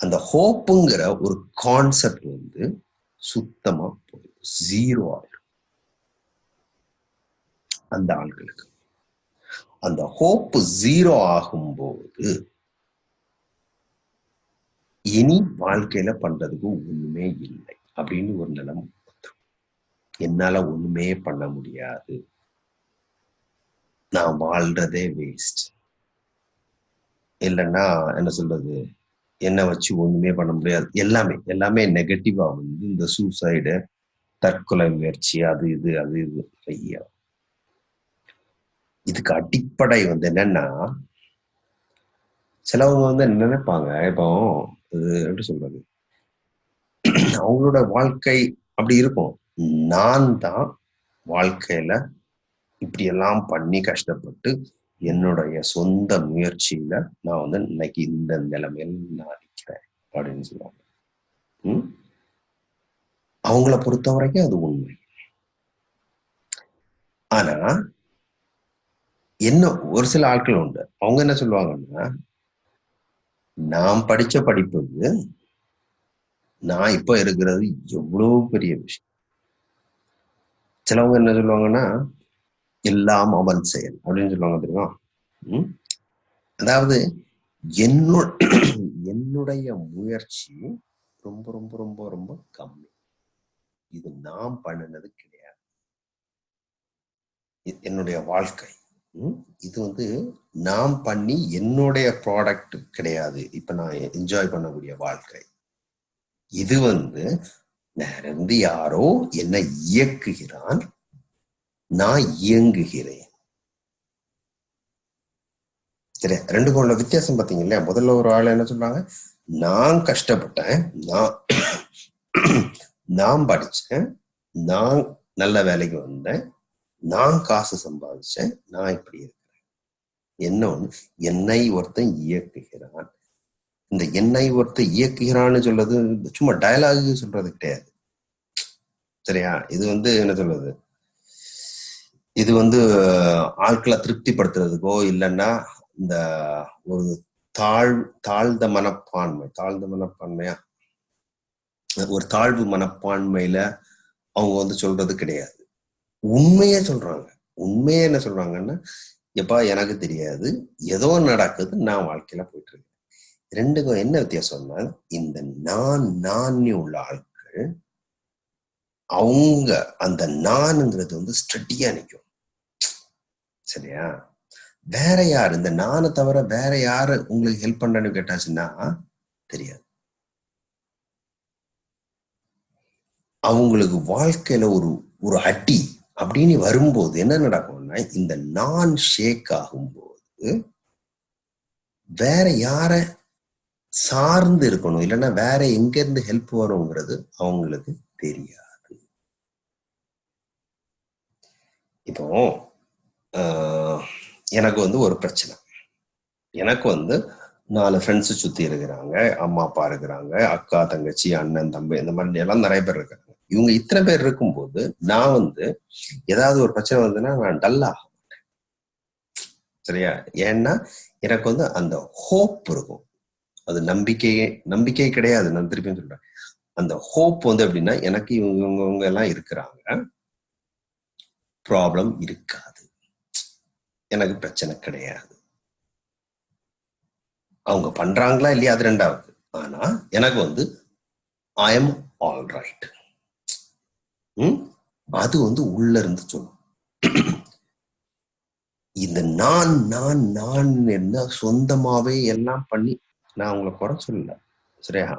Speaker 1: அந்த ஹோப்புங்கிற ஒரு கான்செப்ட் வந்து சுத்தமாக போயிடும் ஜீரோ ஆயிடும் அந்த ஆண்களுக்கு அந்த ஹோப்பு ஜீரோ ஆகும்போது இனி வாழ்க்கையில பண்றதுக்கு ஒண்ணுமே இல்லை அப்படின்னு ஒரு நிலம் என்னால ஒண்ணுமே பண்ண முடியாது நான் வாழ்றதே வேஸ்ட் இல்லைன்னா என்ன சொல்றது என்ன வச்சு ஒண்ணுமே பண்ண முடியாது எல்லாமே எல்லாமே நெகட்டிவா வந்து இந்த சூசைடு தற்கொலை முயற்சி அது இது அது இது ஐயா இதுக்கு அடிப்படை வந்து என்னன்னா சிலவங்க வந்து நினைப்பாங்க இப்போ எப்படி சொல்றது அவங்களோட வாழ்க்கை அப்படி இருக்கும் நான் தான் வாழ்க்கையில இப்படியெல்லாம் பண்ணி கஷ்டப்பட்டு என்னுடைய சொந்த முயற்சியில நான் வந்து இன்னைக்கு இந்த நிலைமையில் நான் நிற்கிறேன் அப்படின்னு சொல்லுவாங்க அவங்கள பொறுத்த வரைக்கும் அது உண்மை ஆனா என்ன ஒரு சில ஆட்கள் உண்டு அவங்க என்ன சொல்லுவாங்கன்னா நான் படிச்ச படிப்புக்கு நான் இப்ப இருக்கிறது எவ்வளவு பெரிய விஷயம் சிலவங்க என்ன சொல்லுவாங்கன்னா எல்லாம் அவன் செயல் அப்படின்னு சொல்லுவாங்க தெரியுமா அதாவது என்னு என்னுடைய முயற்சி ரொம்ப ரொம்ப ரொம்ப ரொம்ப கம்மி இது நாம் பண்ணினது கிடையாது என்னுடைய வாழ்க்கை இது வந்து நாம் பண்ணி என்னுடைய ப்ராடக்ட் கிடையாது இப்ப நான் என்ஜாய் பண்ணக்கூடிய வாழ்க்கை இது வந்து இருந்து யாரோ என்னை இயக்குகிறான் நான் இயங்குகிறேன் சரி ரெண்டு கோண்ட வித்தியாசம் பார்த்தீங்க இல்லையா முதல்ல ஒரு ஆள் என்ன சொல்றாங்க நான் கஷ்டப்பட்டேன் நான் நான் படிச்சேன் நான் நல்ல வேலைக்கு வந்தேன் நான் காசு சம்பாதிச்சேன் நான் இப்படி இருக்கிறேன் என்ன ஒன்று என்னை ஒருத்தன் இயக்குகிறான் இந்த என்னை ஒருத்தன் இயக்குகிறான்னு சொல்றது சும்மா டயலாகு சொல்றது கிடையாது சரியா இது வந்து என்ன சொல்றது இது வந்து ஆட்களை திருப்திப்படுத்துறதுக்கோ இல்லைன்னா இந்த ஒரு தாழ் தாழ்ந்த மனப்பான்மை தாழ்ந்த மனப்பான்மையா ஒரு தாழ்வு மனப்பான்மையில அவங்க வந்து சொல்றது கிடையாது உண்மையே சொல்றாங்க உண்மையே என்ன சொல்றாங்கன்னா எப்பா எனக்கு தெரியாது ஏதோ நடக்குது நான் வாழ்க்கையில போயிட்டு இருக்கேன் ரெண்டுக்கும் என்ன வித்தியாசம்னா இந்த நான் நான் உள்ள ஆட்கள் அவங்க அந்த நான்ங்கிறது வந்து ஸ்ட்ரெட்டியா நிற்கும் சரியா வேற யாரு இந்த நானை தவிர வேற யாரு உங்களுக்கு ஹெல்ப் பண்றேன்னு கேட்டாச்சுன்னா தெரியாது அவங்களுக்கு வாழ்க்கையில ஒரு ஒரு அடி அப்படின்னு வரும்போது என்ன நடக்கும்னா இந்த நான் ஷேக் ஆகும்போது வேற யார சார்ந்து இருக்கணும் இல்லைன்னா வேற எங்க இருந்து ஹெல்ப் வருங்கிறது அவங்களுக்கு தெரியாது இப்போ எனக்கு வந்து ஒரு பிரச்சனை எனக்கு வந்து நாலு ஃப்ரெண்ட்ஸ் சுத்தி இருக்கிறாங்க அம்மா அப்பா இருக்கிறாங்க அக்கா தங்கச்சி அண்ணன் தம்பி இந்த மாதிரி எல்லாம் நிறைய பேர் இருக்கிறாங்க இவங்க இத்தனை பேர் இருக்கும்போது நான் வந்து ஏதாவது ஒரு பிரச்சனை வந்ததுன்னா நான் டல்லாக சரியா ஏன்னா எனக்கு வந்து அந்த ஹோப் இருக்கும் அது நம்பிக்கையே நம்பிக்கை கிடையாது நான் திருப்பியும் சொல்றேன் அந்த ஹோப் வந்து அப்படின்னா எனக்கு இவங்க இவங்க எல்லாம் இருக்கிறாங்க ப்ராப்ளம் இருக்காது எனக்கு பிரச்சனை கிடையாது அவங்க பண்றாங்களா இல்லையா அது ரெண்டாவது ஆனா எனக்கு வந்து ஐ எம் ஆல் ரைட் அது வந்து உள்ள இருந்து சொல்லும் இந்த நான் நான் நான் என்ன சொந்தமாவே எல்லாம் பண்ணி நான் அவங்கள குறை சொல்ல சரியா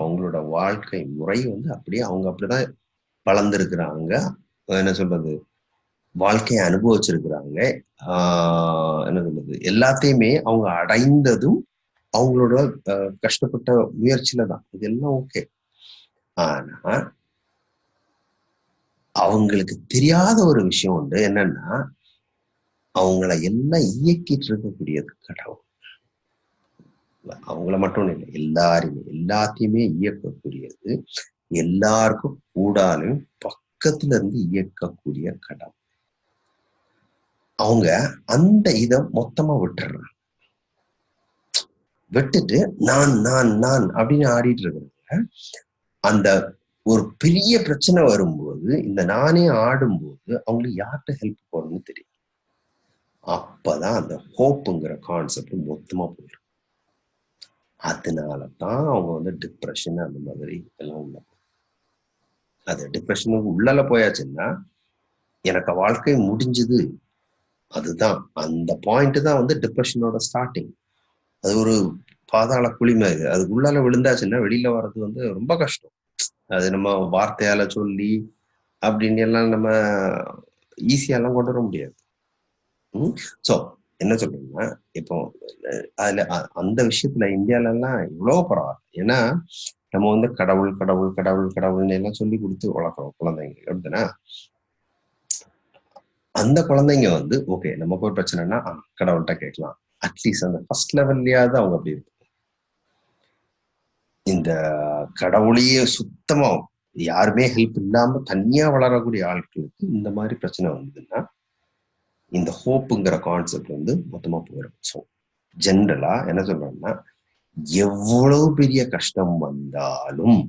Speaker 1: அவங்களோட வாழ்க்கை முறை வந்து அப்படியே அவங்க அப்படிதான் வளர்ந்துருக்குறாங்க என்ன சொல்றது வாழ்க்கையை அனுபவிச்சிருக்கிறாங்க என்ன சொல்றது எல்லாத்தையுமே அவங்க அடைந்ததும் அவங்களோட கஷ்டப்பட்ட முயற்சியில தான் இதெல்லாம் ஓகே ஆனா அவங்களுக்கு தெரியாத ஒரு விஷயம் உண்டு என்னன்னா அவங்கள எல்லாம் இயக்கிட்டு இருக்கக்கூடியது கடவுள் அவங்கள மட்டும் இல்லை எல்லாருமே எல்லாத்தையுமே இயக்கக்கூடியது எல்லாருக்கும் கூடாலும் பக்கத்துல இருந்து இயக்கக்கூடிய கடவுள் அவங்க அந்த இதை மொத்தமா விட்டுறாங்க விட்டுட்டு நான் நான் நான் அப்படின்னு ஆடிட்டு இருக்கிறாங்க அந்த ஒரு பெரிய பிரச்சனை வரும்போது இந்த நானே ஆடும்போது அவங்களுக்கு யார்கிட்ட ஹெல்ப் போடணும்னு தெரியும் அப்பதான் அந்த ஹோப்புங்கிற கான்செப்ட் மொத்தமா போயிடும் அதனால தான் அவங்க வந்து டிப்ரெஷன் அந்த மாதிரி எல்லாம் உள்ள அது டிப்ரெஷனுக்கு உள்ளால போயாச்சுன்னா எனக்கு வாழ்க்கை முடிஞ்சது அதுதான் அந்த பாயிண்ட் தான் வந்து டிப்ரெஷனோட ஸ்டார்டிங் அது ஒரு பாதாள குழிமை அது உள்ளால விழுந்தாச்சுன்னா வெளியில வர்றது வந்து ரொம்ப கஷ்டம் அது நம்ம வார்த்தையால சொல்லி அப்படின்னு எல்லாம் நம்ம ஈஸியாலாம் கொண்டு வர முடியாது ஸோ என்ன சொல்றீங்கன்னா இப்போ அதுல அந்த விஷயத்துல இந்தியால எல்லாம் இவ்வளவு பரவாயில்ல ஏன்னா நம்ம வந்து கடவுள் கடவுள் கடவுள் கடவுள்னு எல்லாம் சொல்லி கொடுத்து வளர்க்குறோம் குழந்தைங்க எப்படின்னா அந்த குழந்தைங்க வந்து ஓகே நமக்கு ஒரு பிரச்சனைனா கடவுள்கிட்ட கேட்கலாம் அட்லீஸ்ட் அந்த ஃபர்ஸ்ட் லெவல்லையாவது அவங்க அப்படி இருக்கும் இந்த கடவுளையே சுத்தமா யாருமே ஹெல்ப் இல்லாம தனியா வளரக்கூடிய ஆட்களுக்கு இந்த மாதிரி பிரச்சனை வந்ததுன்னா இந்த ஹோப்புங்கிற கான்செப்ட் வந்து மொத்தமா போயிடும் ஸோ ஜென்ரலா என்ன சொல்றேன்னா எவ்வளவு பெரிய கஷ்டம் வந்தாலும்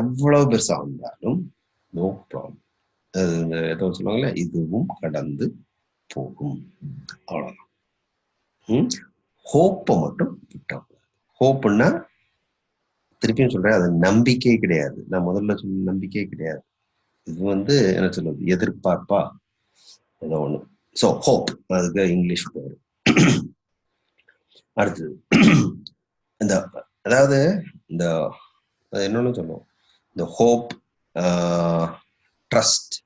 Speaker 1: எவ்வளவு பெருசா வந்தாலும் நோ ப்ராப்ளம் ஏதோ சொல்லுவாங்களே இதுவும் கடந்து போகும் அவ்வளவுதான் ஹோப்பை மட்டும் விட்டக்கூடாது ஹோப்புன்னா திருப்பியும் சொல்றேன் அது நம்பிக்கை கிடையாது நான் முதல்ல சொல்ல நம்பிக்கை கிடையாது இது வந்து என்ன சொல்றது எதிர்பார்ப்பா ஏதோ ஒண்ணு ஸோ ஹோப் அதுக்கு இங்கிலீஷ் பேரு அடுத்தது இந்த அதாவது இந்த என்னன்னு சொல்லுவோம் இந்த ஹோப் ட்ரஸ்ட்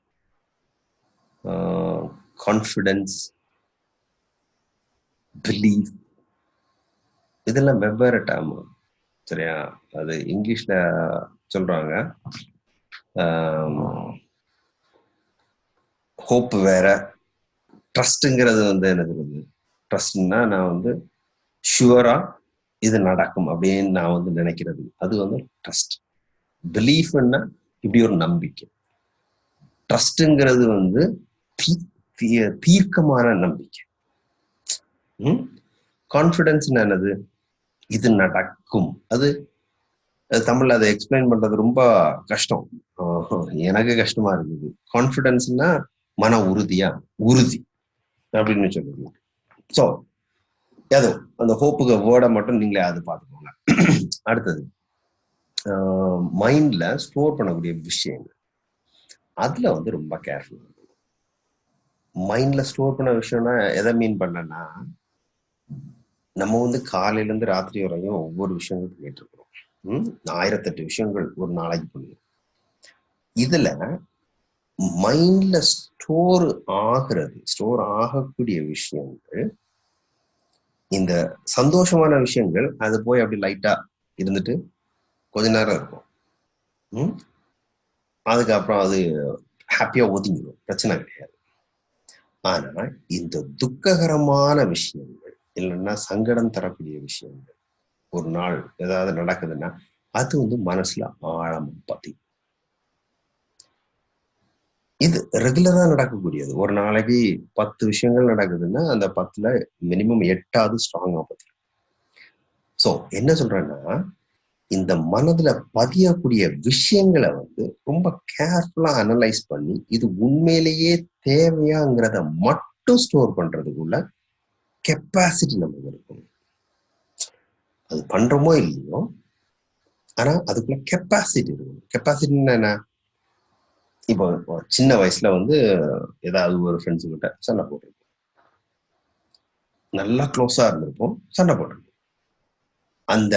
Speaker 1: கான்ஃபிடென்ஸ் பிலீவ் இதெல்லாம் வெவ்வேறு டேர்ம் சரியா அது இங்கிலீஷ்ல சொல்றாங்க ஹோப் வேற ட்ரஸ்ட்டுங்கிறது வந்து எனக்கு வந்து ட்ரஸ்ட்னா நான் வந்து ஷுவரா இது நடக்கும் அப்படின்னு நான் வந்து நினைக்கிறது அது வந்து ட்ரஸ்ட் பிலீஃப்னா இப்படி ஒரு நம்பிக்கை ட்ரஸ்ட்டுங்கிறது வந்து தீர்க்கமான நம்பிக்கை கான்ஃபிடென்ஸ் என்னது இது நடக்கும் அது தமிழ்ல அதை எக்ஸ்பிளைன் பண்றது ரொம்ப கஷ்டம் எனக்கு கஷ்டமா இருக்குது கான்ஃபிடென்ஸ்னா மன உறுதியா உறுதி அப்படின்னு சொல்லுவோம் ஸோ ஏதோ அந்த ஹோப்புக்கு வேர்டை மட்டும் நீங்களே அது பார்த்துக்கோங்க அடுத்தது மைண்ட்ல ஸ்டோர் பண்ணக்கூடிய விஷயங்கள் அதுல வந்து ரொம்ப கேர்ஃபுல் மைண்ட்ல ஸ்டோர் பண்ண விஷயம்னா எதை மீன் பண்ணனா நம்ம வந்து காலையிலேருந்து ராத்திரி வரையும் ஒவ்வொரு விஷயங்கள் பண்ணிட்டு இருக்கிறோம் ஆயிரத்தெட்டு விஷயங்கள் ஒரு நாளைக்கு பண்ணுவோம் இதுல மைண்ட்ல ஸ்டோர் ஆகிறது ஸ்டோர் ஆகக்கூடிய விஷயங்கள் இந்த சந்தோஷமான விஷயங்கள் அது போய் அப்படி லைட்டா இருந்துட்டு கொஞ்ச நேரம் இருக்கும் ம் அதுக்கப்புறம் அது ஹாப்பியா ஒதுங்கிடும் பிரச்சனை கிடையாது ஆனா இந்த துக்ககரமான விஷயங்கள் இல்லைன்னா சங்கடம் தரக்கூடிய விஷயங்கள் ஒரு நாள் ஏதாவது நடக்குதுன்னா அது வந்து மனசுல ஆழம் பதி இது ரெகுலரா நடக்கக்கூடியது ஒரு நாளைக்கு பத்து விஷயங்கள் நடக்குதுன்னா அந்த பத்துல மினிமம் எட்டாவது ஸ்ட்ராங்கா பத்தி சோ என்ன சொல்றேன்னா இந்த மனதுல பதியக்கூடிய விஷயங்களை வந்து ரொம்ப கேர்ஃபுல்லா அனலைஸ் பண்ணி இது உண்மையிலேயே தேவையாங்கிறத மட்டும் ஸ்டோர் பண்றதுக்குள்ள கெப்பாசிட்டி நமக்கு இருக்கும் அது பண்றோமோ இல்லையோ ஆனா அதுக்குள்ள கெப்பாசிட்டி இருக்கும் கெப்பாசிட்டின்னா என்ன இப்போ சின்ன வயசுல வந்து ஏதாவது ஒரு ஃப்ரெண்ட்ஸு கிட்ட சண்டை போட்டிருப்போம் நல்லா க்ளோஸா இருந்திருப்போம் சண்டை போட்டிருப்போம் அந்த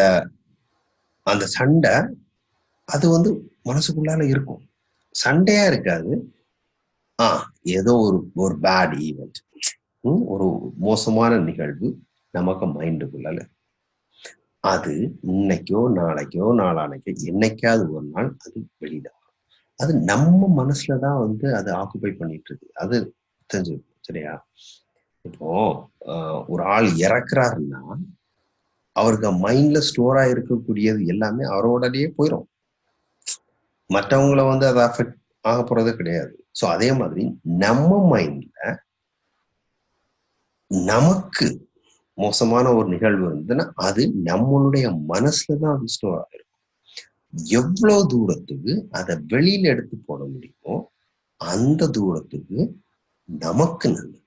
Speaker 1: அந்த சண்டை அது வந்து மனசுக்குள்ளால இருக்கும் சண்டையா இருக்காது ஆஹ் ஏதோ ஒரு ஒரு பேட் ஈவெண்ட் ஒரு மோசமான நிகழ்வு நமக்கு மைண்டுக்குள்ள அது இன்னைக்கோ நாளைக்கோ நாளானைக்கோ என்னைக்காவது ஒரு நாள் அது வெளியிடும் அது நம்ம மனசுல தான் வந்து அது ஆக்குபை பண்ணிட்டு இருக்கு அது தெரிஞ்சு சரியா இப்போ ஒரு ஆள் இறக்குறாருன்னா அவருக்கு மைண்ட்ல ஸ்டோர் ஆயிருக்கக்கூடியது எல்லாமே அவரோடலேயே போயிடும் மற்றவங்கள வந்து அதை அஃபெக்ட் ஆக போறதே கிடையாது ஸோ அதே மாதிரி நம்ம மைண்ட்ல நமக்கு மோசமான ஒரு நிகழ்வு இருந்ததுன்னா அது நம்மளுடைய மனசுல தான் ஸ்டோர் இருக்கும் எவ்வளவு தூரத்துக்கு அதை வெளியில எடுத்து போட முடியுமோ அந்த தூரத்துக்கு நமக்கு நல்லது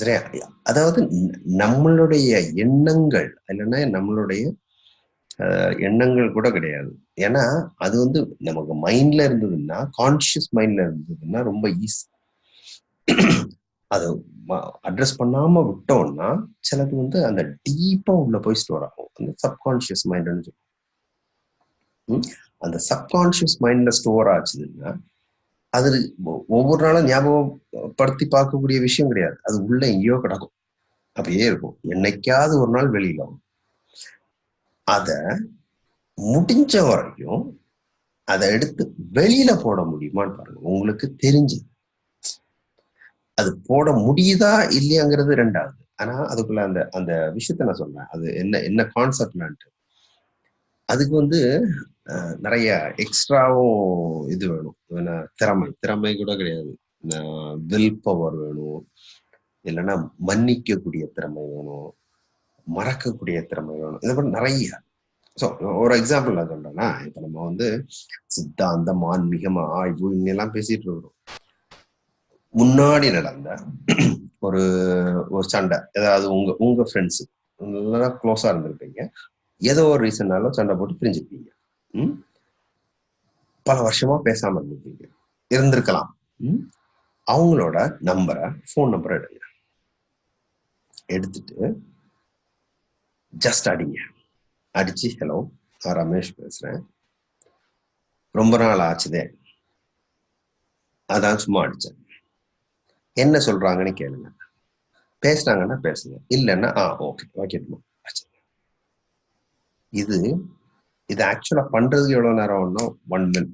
Speaker 1: சரியா அதாவது நம்மளுடைய எண்ணங்கள் இல்லைன்னா நம்மளுடைய எண்ணங்கள் கூட கிடையாது ஏன்னா அது வந்து நமக்கு மைண்ட்ல இருந்ததுன்னா கான்சியஸ் மைண்ட்ல இருந்ததுன்னா ரொம்ப ஈஸி அதை அட்ரஸ் பண்ணாம விட்டோம்னா சிலது வந்து அந்த டீப்பா உள்ள போய் ஸ்டோர் ஆகும் அந்த சப்கான்சியஸ் மைண்ட்னு சொல்லுவோம் அந்த சப்கான்சியஸ் மைண்ட்ல ஸ்டோர் ஆச்சுதுன்னா அது ஒவ்வொரு நாளும் ஞாபகப்படுத்தி பார்க்கக்கூடிய விஷயம் கிடையாது அது உள்ள எங்கேயோ கிடக்கும் அப்படியே இருக்கும் என்னைக்காவது ஒரு நாள் வெளியில வரும் அத முடிஞ்ச வரைக்கும் அதை எடுத்து வெளியில போட முடியுமான்னு பாருங்க உங்களுக்கு தெரிஞ்சது அது போட முடியுதா இல்லையாங்கிறது ரெண்டாவது ஆனா அதுக்குள்ள அந்த அந்த விஷயத்த நான் சொல்றேன் அது என்ன என்ன கான்செப்ட்லான்ட்டு அதுக்கு வந்து நிறைய எக்ஸ்ட்ராவும் இது வேணும் திறமை திறமை கூட கிடையாது வில் பவர் வேணும் இல்லைன்னா மன்னிக்கக்கூடிய திறமை வேணும் மறக்கக்கூடிய திறமை வேணும் இதை மாதிரி நிறைய ஸோ ஒரு எக்ஸாம்பிள் நான் சொல்றேன்னா இப்போ நம்ம வந்து சித்தாந்தம் ஆன்மீகம் ஆய்வு இன்னெல்லாம் பேசிட்டு இருக்கிறோம்
Speaker 2: முன்னாடி நடந்த
Speaker 1: ஒரு ஒரு சண்டை ஏதாவது உங்க உங்க ஃப்ரெண்ட்ஸு நல்லா க்ளோஸா இருந்திருப்பீங்க ஏதோ ஒரு ரீசன்னாலும் சண்டை போட்டு பிரிஞ்சுப்பீங்க பல வருஷமா பேசாம இருந்திருப்பீங்க இருந்திருக்கலாம் அவங்களோட நம்பரை ஃபோன் நம்பரை எடுங்க எடுத்துட்டு ஜஸ்ட் அடிங்க அடிச்சு ஹலோ நான் ரமேஷ் பேசுறேன் ரொம்ப நாள் ஆச்சுதே அதான் சும்மா அடிச்சேன் என்ன சொல்றாங்கன்னு கேளுங்க பேசுனாங்கன்னா பேசுங்க இல்லைன்னா ஆ ஓகே ஓகே இது இது ஆக்சுவலா பண்றதுக்கு எவ்வளவு நேரம் ஒன்னும் ஒன் மினிட்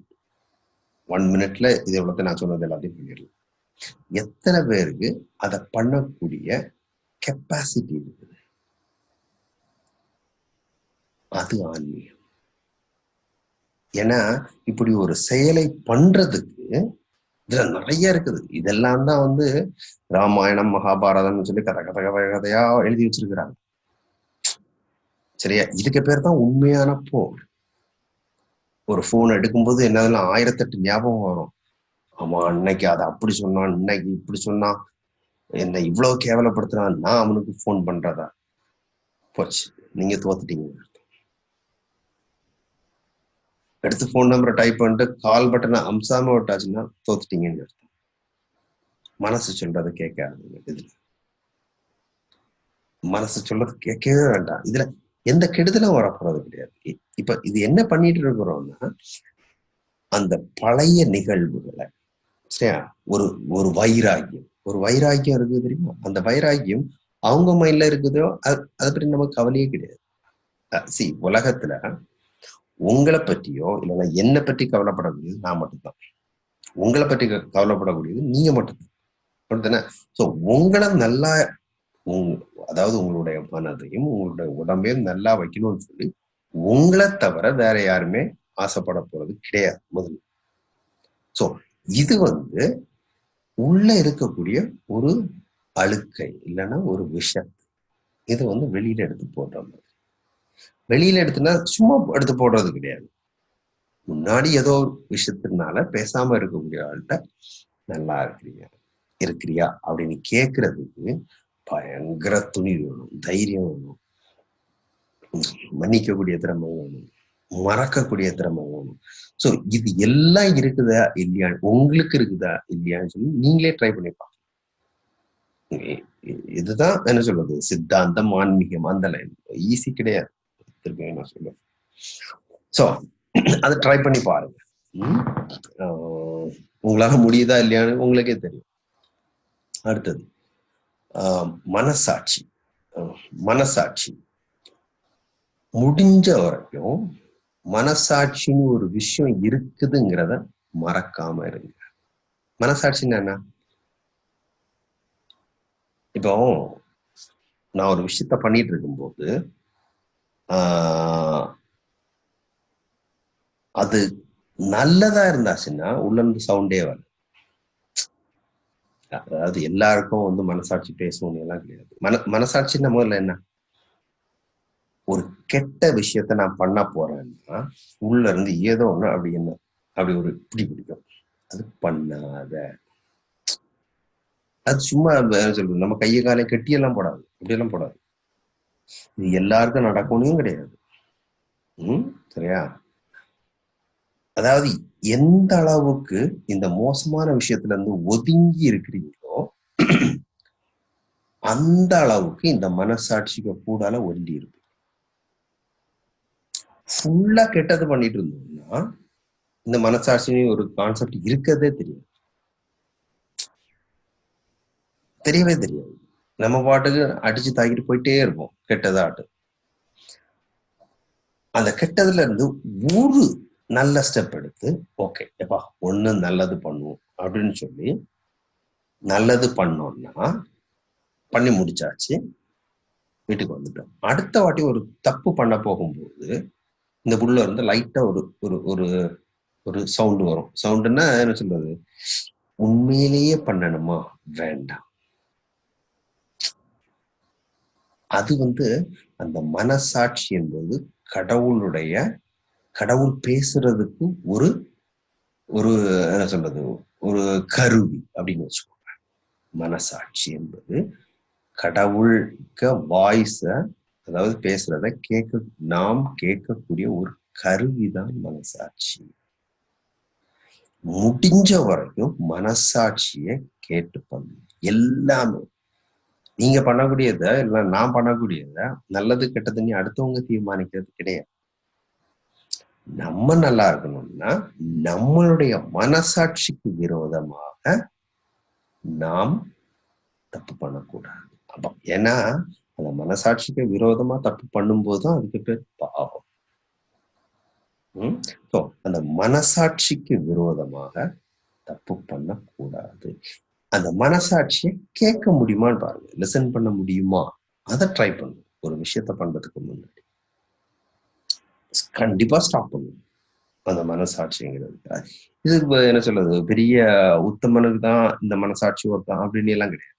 Speaker 1: ஒன் மினிட்ல இது எவ்வளவு நான் சொன்னது எல்லாத்தையும் பண்ணிடலாம் எத்தனை பேருக்கு அதை பண்ணக்கூடிய கெப்பாசிட்டி இருக்குது அது ஆன்மீகம் ஏன்னா இப்படி ஒரு செயலை பண்றதுக்கு இதுல நிறைய இருக்குது இதெல்லாம் தான் வந்து ராமாயணம் மகாபாரதம்னு சொல்லி கதை கதை கதை கதையா எழுதி வச்சிருக்கிறாங்க சரியா இதுக்கு பேர் தான் உண்மையான போர் ஒரு போன் எடுக்கும்போது என்னதுன்னா ஆயிரத்தெட்டு ஞாபகம் வரும் ஆமா அன்னைக்கு அதை அப்படி சொன்னான் இன்னைக்கு இப்படி சொன்னான் என்ன இவ்வளவு கேவலப்படுத்துறான் நான் அவனுக்கு போன் பண்றதா போச்சு நீங்க தோத்துட்டீங்க எடுத்து ஃபோன் நம்பரை டைப் பண்ணிட்டு கால் பட்டனை அம்சாம விட்டாச்சுன்னா தோத்துட்டீங்கன்னு அர்த்தம் மனசு சொல்றதை கேட்காது ஆரம்பிங்க மனசு சொல்றது கேட்கவே வேண்டாம் இதுல எந்த கெடுதலும் வரப்போறது கிடையாது இப்ப இது என்ன பண்ணிட்டு இருக்கிறோம்னா அந்த பழைய நிகழ்வுகளை சரியா ஒரு ஒரு வைராக்கியம் ஒரு வைராக்கியம் இருக்குது தெரியுமா அந்த வைராக்கியம் அவங்க மைண்ட்ல இருக்குதோ அது அதை பற்றி நமக்கு கவலையே கிடையாது சி உலகத்துல உங்களை பற்றியோ இல்லைன்னா என்னை பற்றி கவலைப்படக்கூடியது நான் மட்டும்தான் உங்களை பற்றி கவலைப்படக்கூடியது நீங்க மட்டும்தான் அப்படித்தானே ஸோ உங்களை நல்லா உங் அதாவது உங்களுடைய மனதையும் உங்களுடைய உடம்பையும் நல்லா வைக்கணும்னு சொல்லி உங்களை தவிர வேற யாருமே ஆசைப்பட போறது கிடையாது முதல்ல ஸோ இது வந்து உள்ள இருக்கக்கூடிய ஒரு அழுக்கை இல்லைன்னா ஒரு விஷம் இது வந்து வெளியில எடுத்து போடுற மாதிரி வெளியில எடுத்துனா சும்மா எடுத்து போடுறது கிடையாது முன்னாடி ஏதோ விஷயத்தினால பேசாம இருக்கக்கூடிய ஆள்கிட்ட நல்லா இருக்கிறீங்க இருக்கிறியா அப்படின்னு கேட்கறதுக்கு பயங்கர துணி வேணும் தைரியம் வேணும் மன்னிக்கக்கூடிய திறமை வேணும் மறக்கக்கூடிய திறமை வேணும் ஸோ இது எல்லாம் இருக்குதா இல்லையா உங்களுக்கு இருக்குதா இல்லையான்னு சொல்லி நீங்களே ட்ரை பண்ணி இதுதான் என்ன சொல்றது சித்தாந்தம் ஆன்மீகம் அந்த லைன் ஈஸி கிடையாது திருப்பியும் நான் சொல்லுவேன் ஸோ அதை ட்ரை பண்ணி பாருங்க உங்களால முடியுதா இல்லையான்னு உங்களுக்கே தெரியும் அடுத்தது மனசாட்சி மனசாட்சி முடிஞ்ச வரைக்கும் மனசாட்சின்னு ஒரு விஷயம் இருக்குதுங்கிறத மறக்காம இருங்க மனசாட்சி என்ன இப்போ நான் ஒரு விஷயத்த பண்ணிட்டு இருக்கும்போது அது நல்லதா இருந்தாச்சுன்னா உள்ள இருந்து சவுண்டே வரும் அதாவது எல்லாருக்கும் வந்து மனசாட்சி பேசணும் எல்லாம் கிடையாது மன மனசாட்சின்னு முதல்ல என்ன ஒரு கெட்ட விஷயத்த நான் பண்ண போறேன்னா உள்ள இருந்து ஏதோ ஒண்ணு அப்படி என்ன அப்படி ஒரு இப்படி பிடிக்கும் அது பண்ணாத அது சும்மா சொல்றது நம்ம கையை காலை கட்டியெல்லாம் போடாது அப்படியெல்லாம் போடாது இது எல்லாருக்கும் நடக்கணும் கிடையாது உம் சரியா அதாவது எந்த அளவுக்கு இந்த மோசமான விஷயத்துல இருந்து ஒதுங்கி இருக்கிறீங்களோ அந்த அளவுக்கு இந்த மனசாட்சிக்கு கூடால ஒண்டி இருக்கு ஃபுல்லா கெட்டது பண்ணிட்டு இருந்தோம்னா இந்த மனசாட்சின்னு ஒரு கான்செப்ட் இருக்கதே தெரியாது தெரியவே தெரியாது நம்ம பாட்டுக்கு அடிச்சு தாக்கிட்டு போயிட்டே இருப்போம் கெட்டதாட்டு அந்த கெட்டதுல இருந்து ஒரு நல்ல ஸ்டெப் எடுத்து ஓகே எப்பா ஒண்ணு நல்லது பண்ணுவோம் அப்படின்னு சொல்லி நல்லது பண்ணோம்னா பண்ணி முடிச்சாச்சு வீட்டுக்கு வந்துட்டோம் அடுத்த வாட்டி ஒரு தப்பு பண்ண போகும்போது இந்த புள்ள இருந்து லைட்டா ஒரு ஒரு ஒரு ஒரு சவுண்டு வரும் சவுண்டுன்னா என்ன சொல்றது உண்மையிலேயே பண்ணணுமா வேண்டாம் அது வந்து அந்த மனசாட்சி என்பது கடவுளுடைய கடவுள் பேசுறதுக்கு ஒரு ஒரு என்ன சொல்றது ஒரு கருவி அப்படின்னு வச்சுக்கோங்க மனசாட்சி என்பது கடவுள்க வாய்ஸ அதாவது பேசுறத கேட்க நாம் கேட்கக்கூடிய ஒரு கருவிதான் மனசாட்சி முடிஞ்ச வரைக்கும் மனசாட்சியை கேட்டு பண்ணு எல்லாமே நீங்க பண்ணக்கூடியத இல்ல நான் பண்ணக்கூடியத நல்லது கெட்டது நீ அடுத்தவங்க தீர்மானிக்கிறது கிடையாது நம்ம நல்லா இருக்கணும்னா நம்மளுடைய மனசாட்சிக்கு விரோதமாக நாம் தப்பு பண்ணக்கூடாது அப்ப ஏன்னா அந்த மனசாட்சிக்கு விரோதமா தப்பு பண்ணும்போது தான் அதுக்கு பேர் பாவம் உம் அந்த மனசாட்சிக்கு விரோதமாக தப்பு பண்ணக்கூடாது அந்த மனசாட்சியை கேட்க முடியுமான்னு பாருங்க லிசன் பண்ண முடியுமா அதை ட்ரை பண்ணு ஒரு விஷயத்த பண்றதுக்கு முன்னாடி கண்டிப்பா ஸ்டாப் பண்ணும் அந்த மனசாட்சிங்கிறது இது என்ன சொல்றது பெரிய உத்தமனுக்கு தான் இந்த மனசாட்சி ஒருத்தான் அப்படின்னு எல்லாம் கிடையாது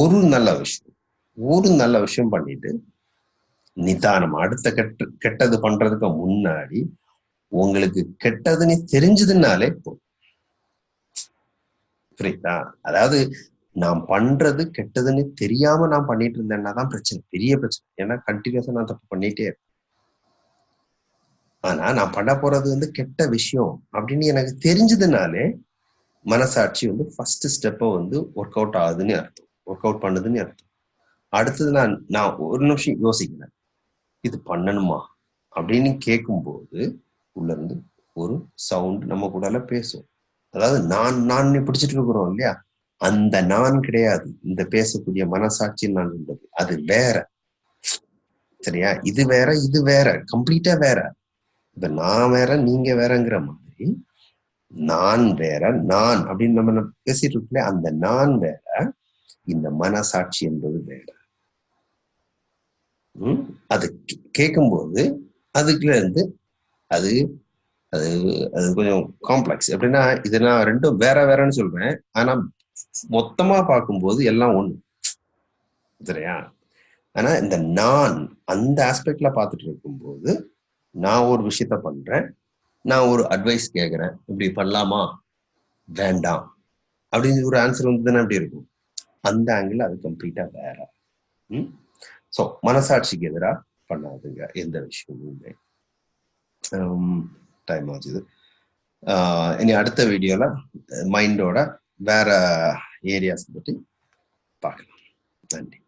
Speaker 1: ஒரு நல்ல விஷயம் ஒரு நல்ல விஷயம் பண்ணிட்டு நிதானம் அடுத்த கெட்ட கெட்டது பண்றதுக்கு முன்னாடி உங்களுக்கு கெட்டதுன்னு தெரிஞ்சதுனாலே போதும் புரியுதா அதாவது நான் பண்றது கெட்டதுன்னு தெரியாம நான் பண்ணிட்டு இருந்தேன்னா தான் பிரச்சனை பெரிய பிரச்சனை ஏன்னா கண்டினியூஸா நான் தப்பு பண்ணிட்டே இருக்கேன் ஆனா நான் பண்ண போறது வந்து கெட்ட விஷயம் அப்படின்னு எனக்கு தெரிஞ்சதுனாலே மனசாட்சி வந்து ஃபர்ஸ்ட் ஸ்டெப்பை வந்து ஒர்க் அவுட் ஆகுதுன்னு அர்த்தம் ஒர்க் அவுட் பண்ணுதுன்னு அர்த்தம் அடுத்தது நான் நான் ஒரு நிமிஷம் யோசிக்கிறேன் இது பண்ணணுமா அப்படின்னு கேட்கும்போது இருந்து ஒரு சவுண்ட் நம்ம கூட பேசும் அதாவது நான் நான் பிடிச்சிட்டு இருக்கிறோம் இல்லையா அந்த நான் கிடையாது இந்த பேசக்கூடிய மனசாட்சி நான் என்பது அது வேற சரியா இது வேற இது வேற கம்ப்ளீட்டா வேற இப்ப நான் வேற நீங்க வேறங்கிற மாதிரி நான் வேற நான் அப்படின்னு நம்ம பேசிட்டு இருக்கல அந்த நான் வேற இந்த மனசாட்சி என்பது வேற அது கேக்கும்போது அதுக்குல இருந்து அது அது அது கொஞ்சம் காம்ப்ளெக்ஸ் எப்படின்னா இது நான் ரெண்டும் வேற வேறன்னு சொல்றேன் ஆனா மொத்தமா பார்க்கும்போது எல்லாம் ஒண்ணு சரியா ஆனா இந்த நான் அந்த ஆஸ்பெக்ட்ல பார்த்துட்டு இருக்கும்போது நான் ஒரு விஷயத்த பண்றேன் நான் ஒரு அட்வைஸ் கேட்குறேன் இப்படி பண்ணலாமா வேண்டாம் அப்படின்னு ஒரு ஆன்சர் வந்ததுன்னா அப்படி இருக்கும் அந்த ஆங்கிள் அது கம்ப்ளீட்டா வேற ம் ஸோ மனசாட்சிக்கு எதிராக பண்ணாதுங்க எந்த விஷயமுமே டைம் ஆச்சுது இனி அடுத்த வீடியோவில் மைண்டோட வேற ஏரியாஸ் பற்றி பார்க்கலாம் நன்றி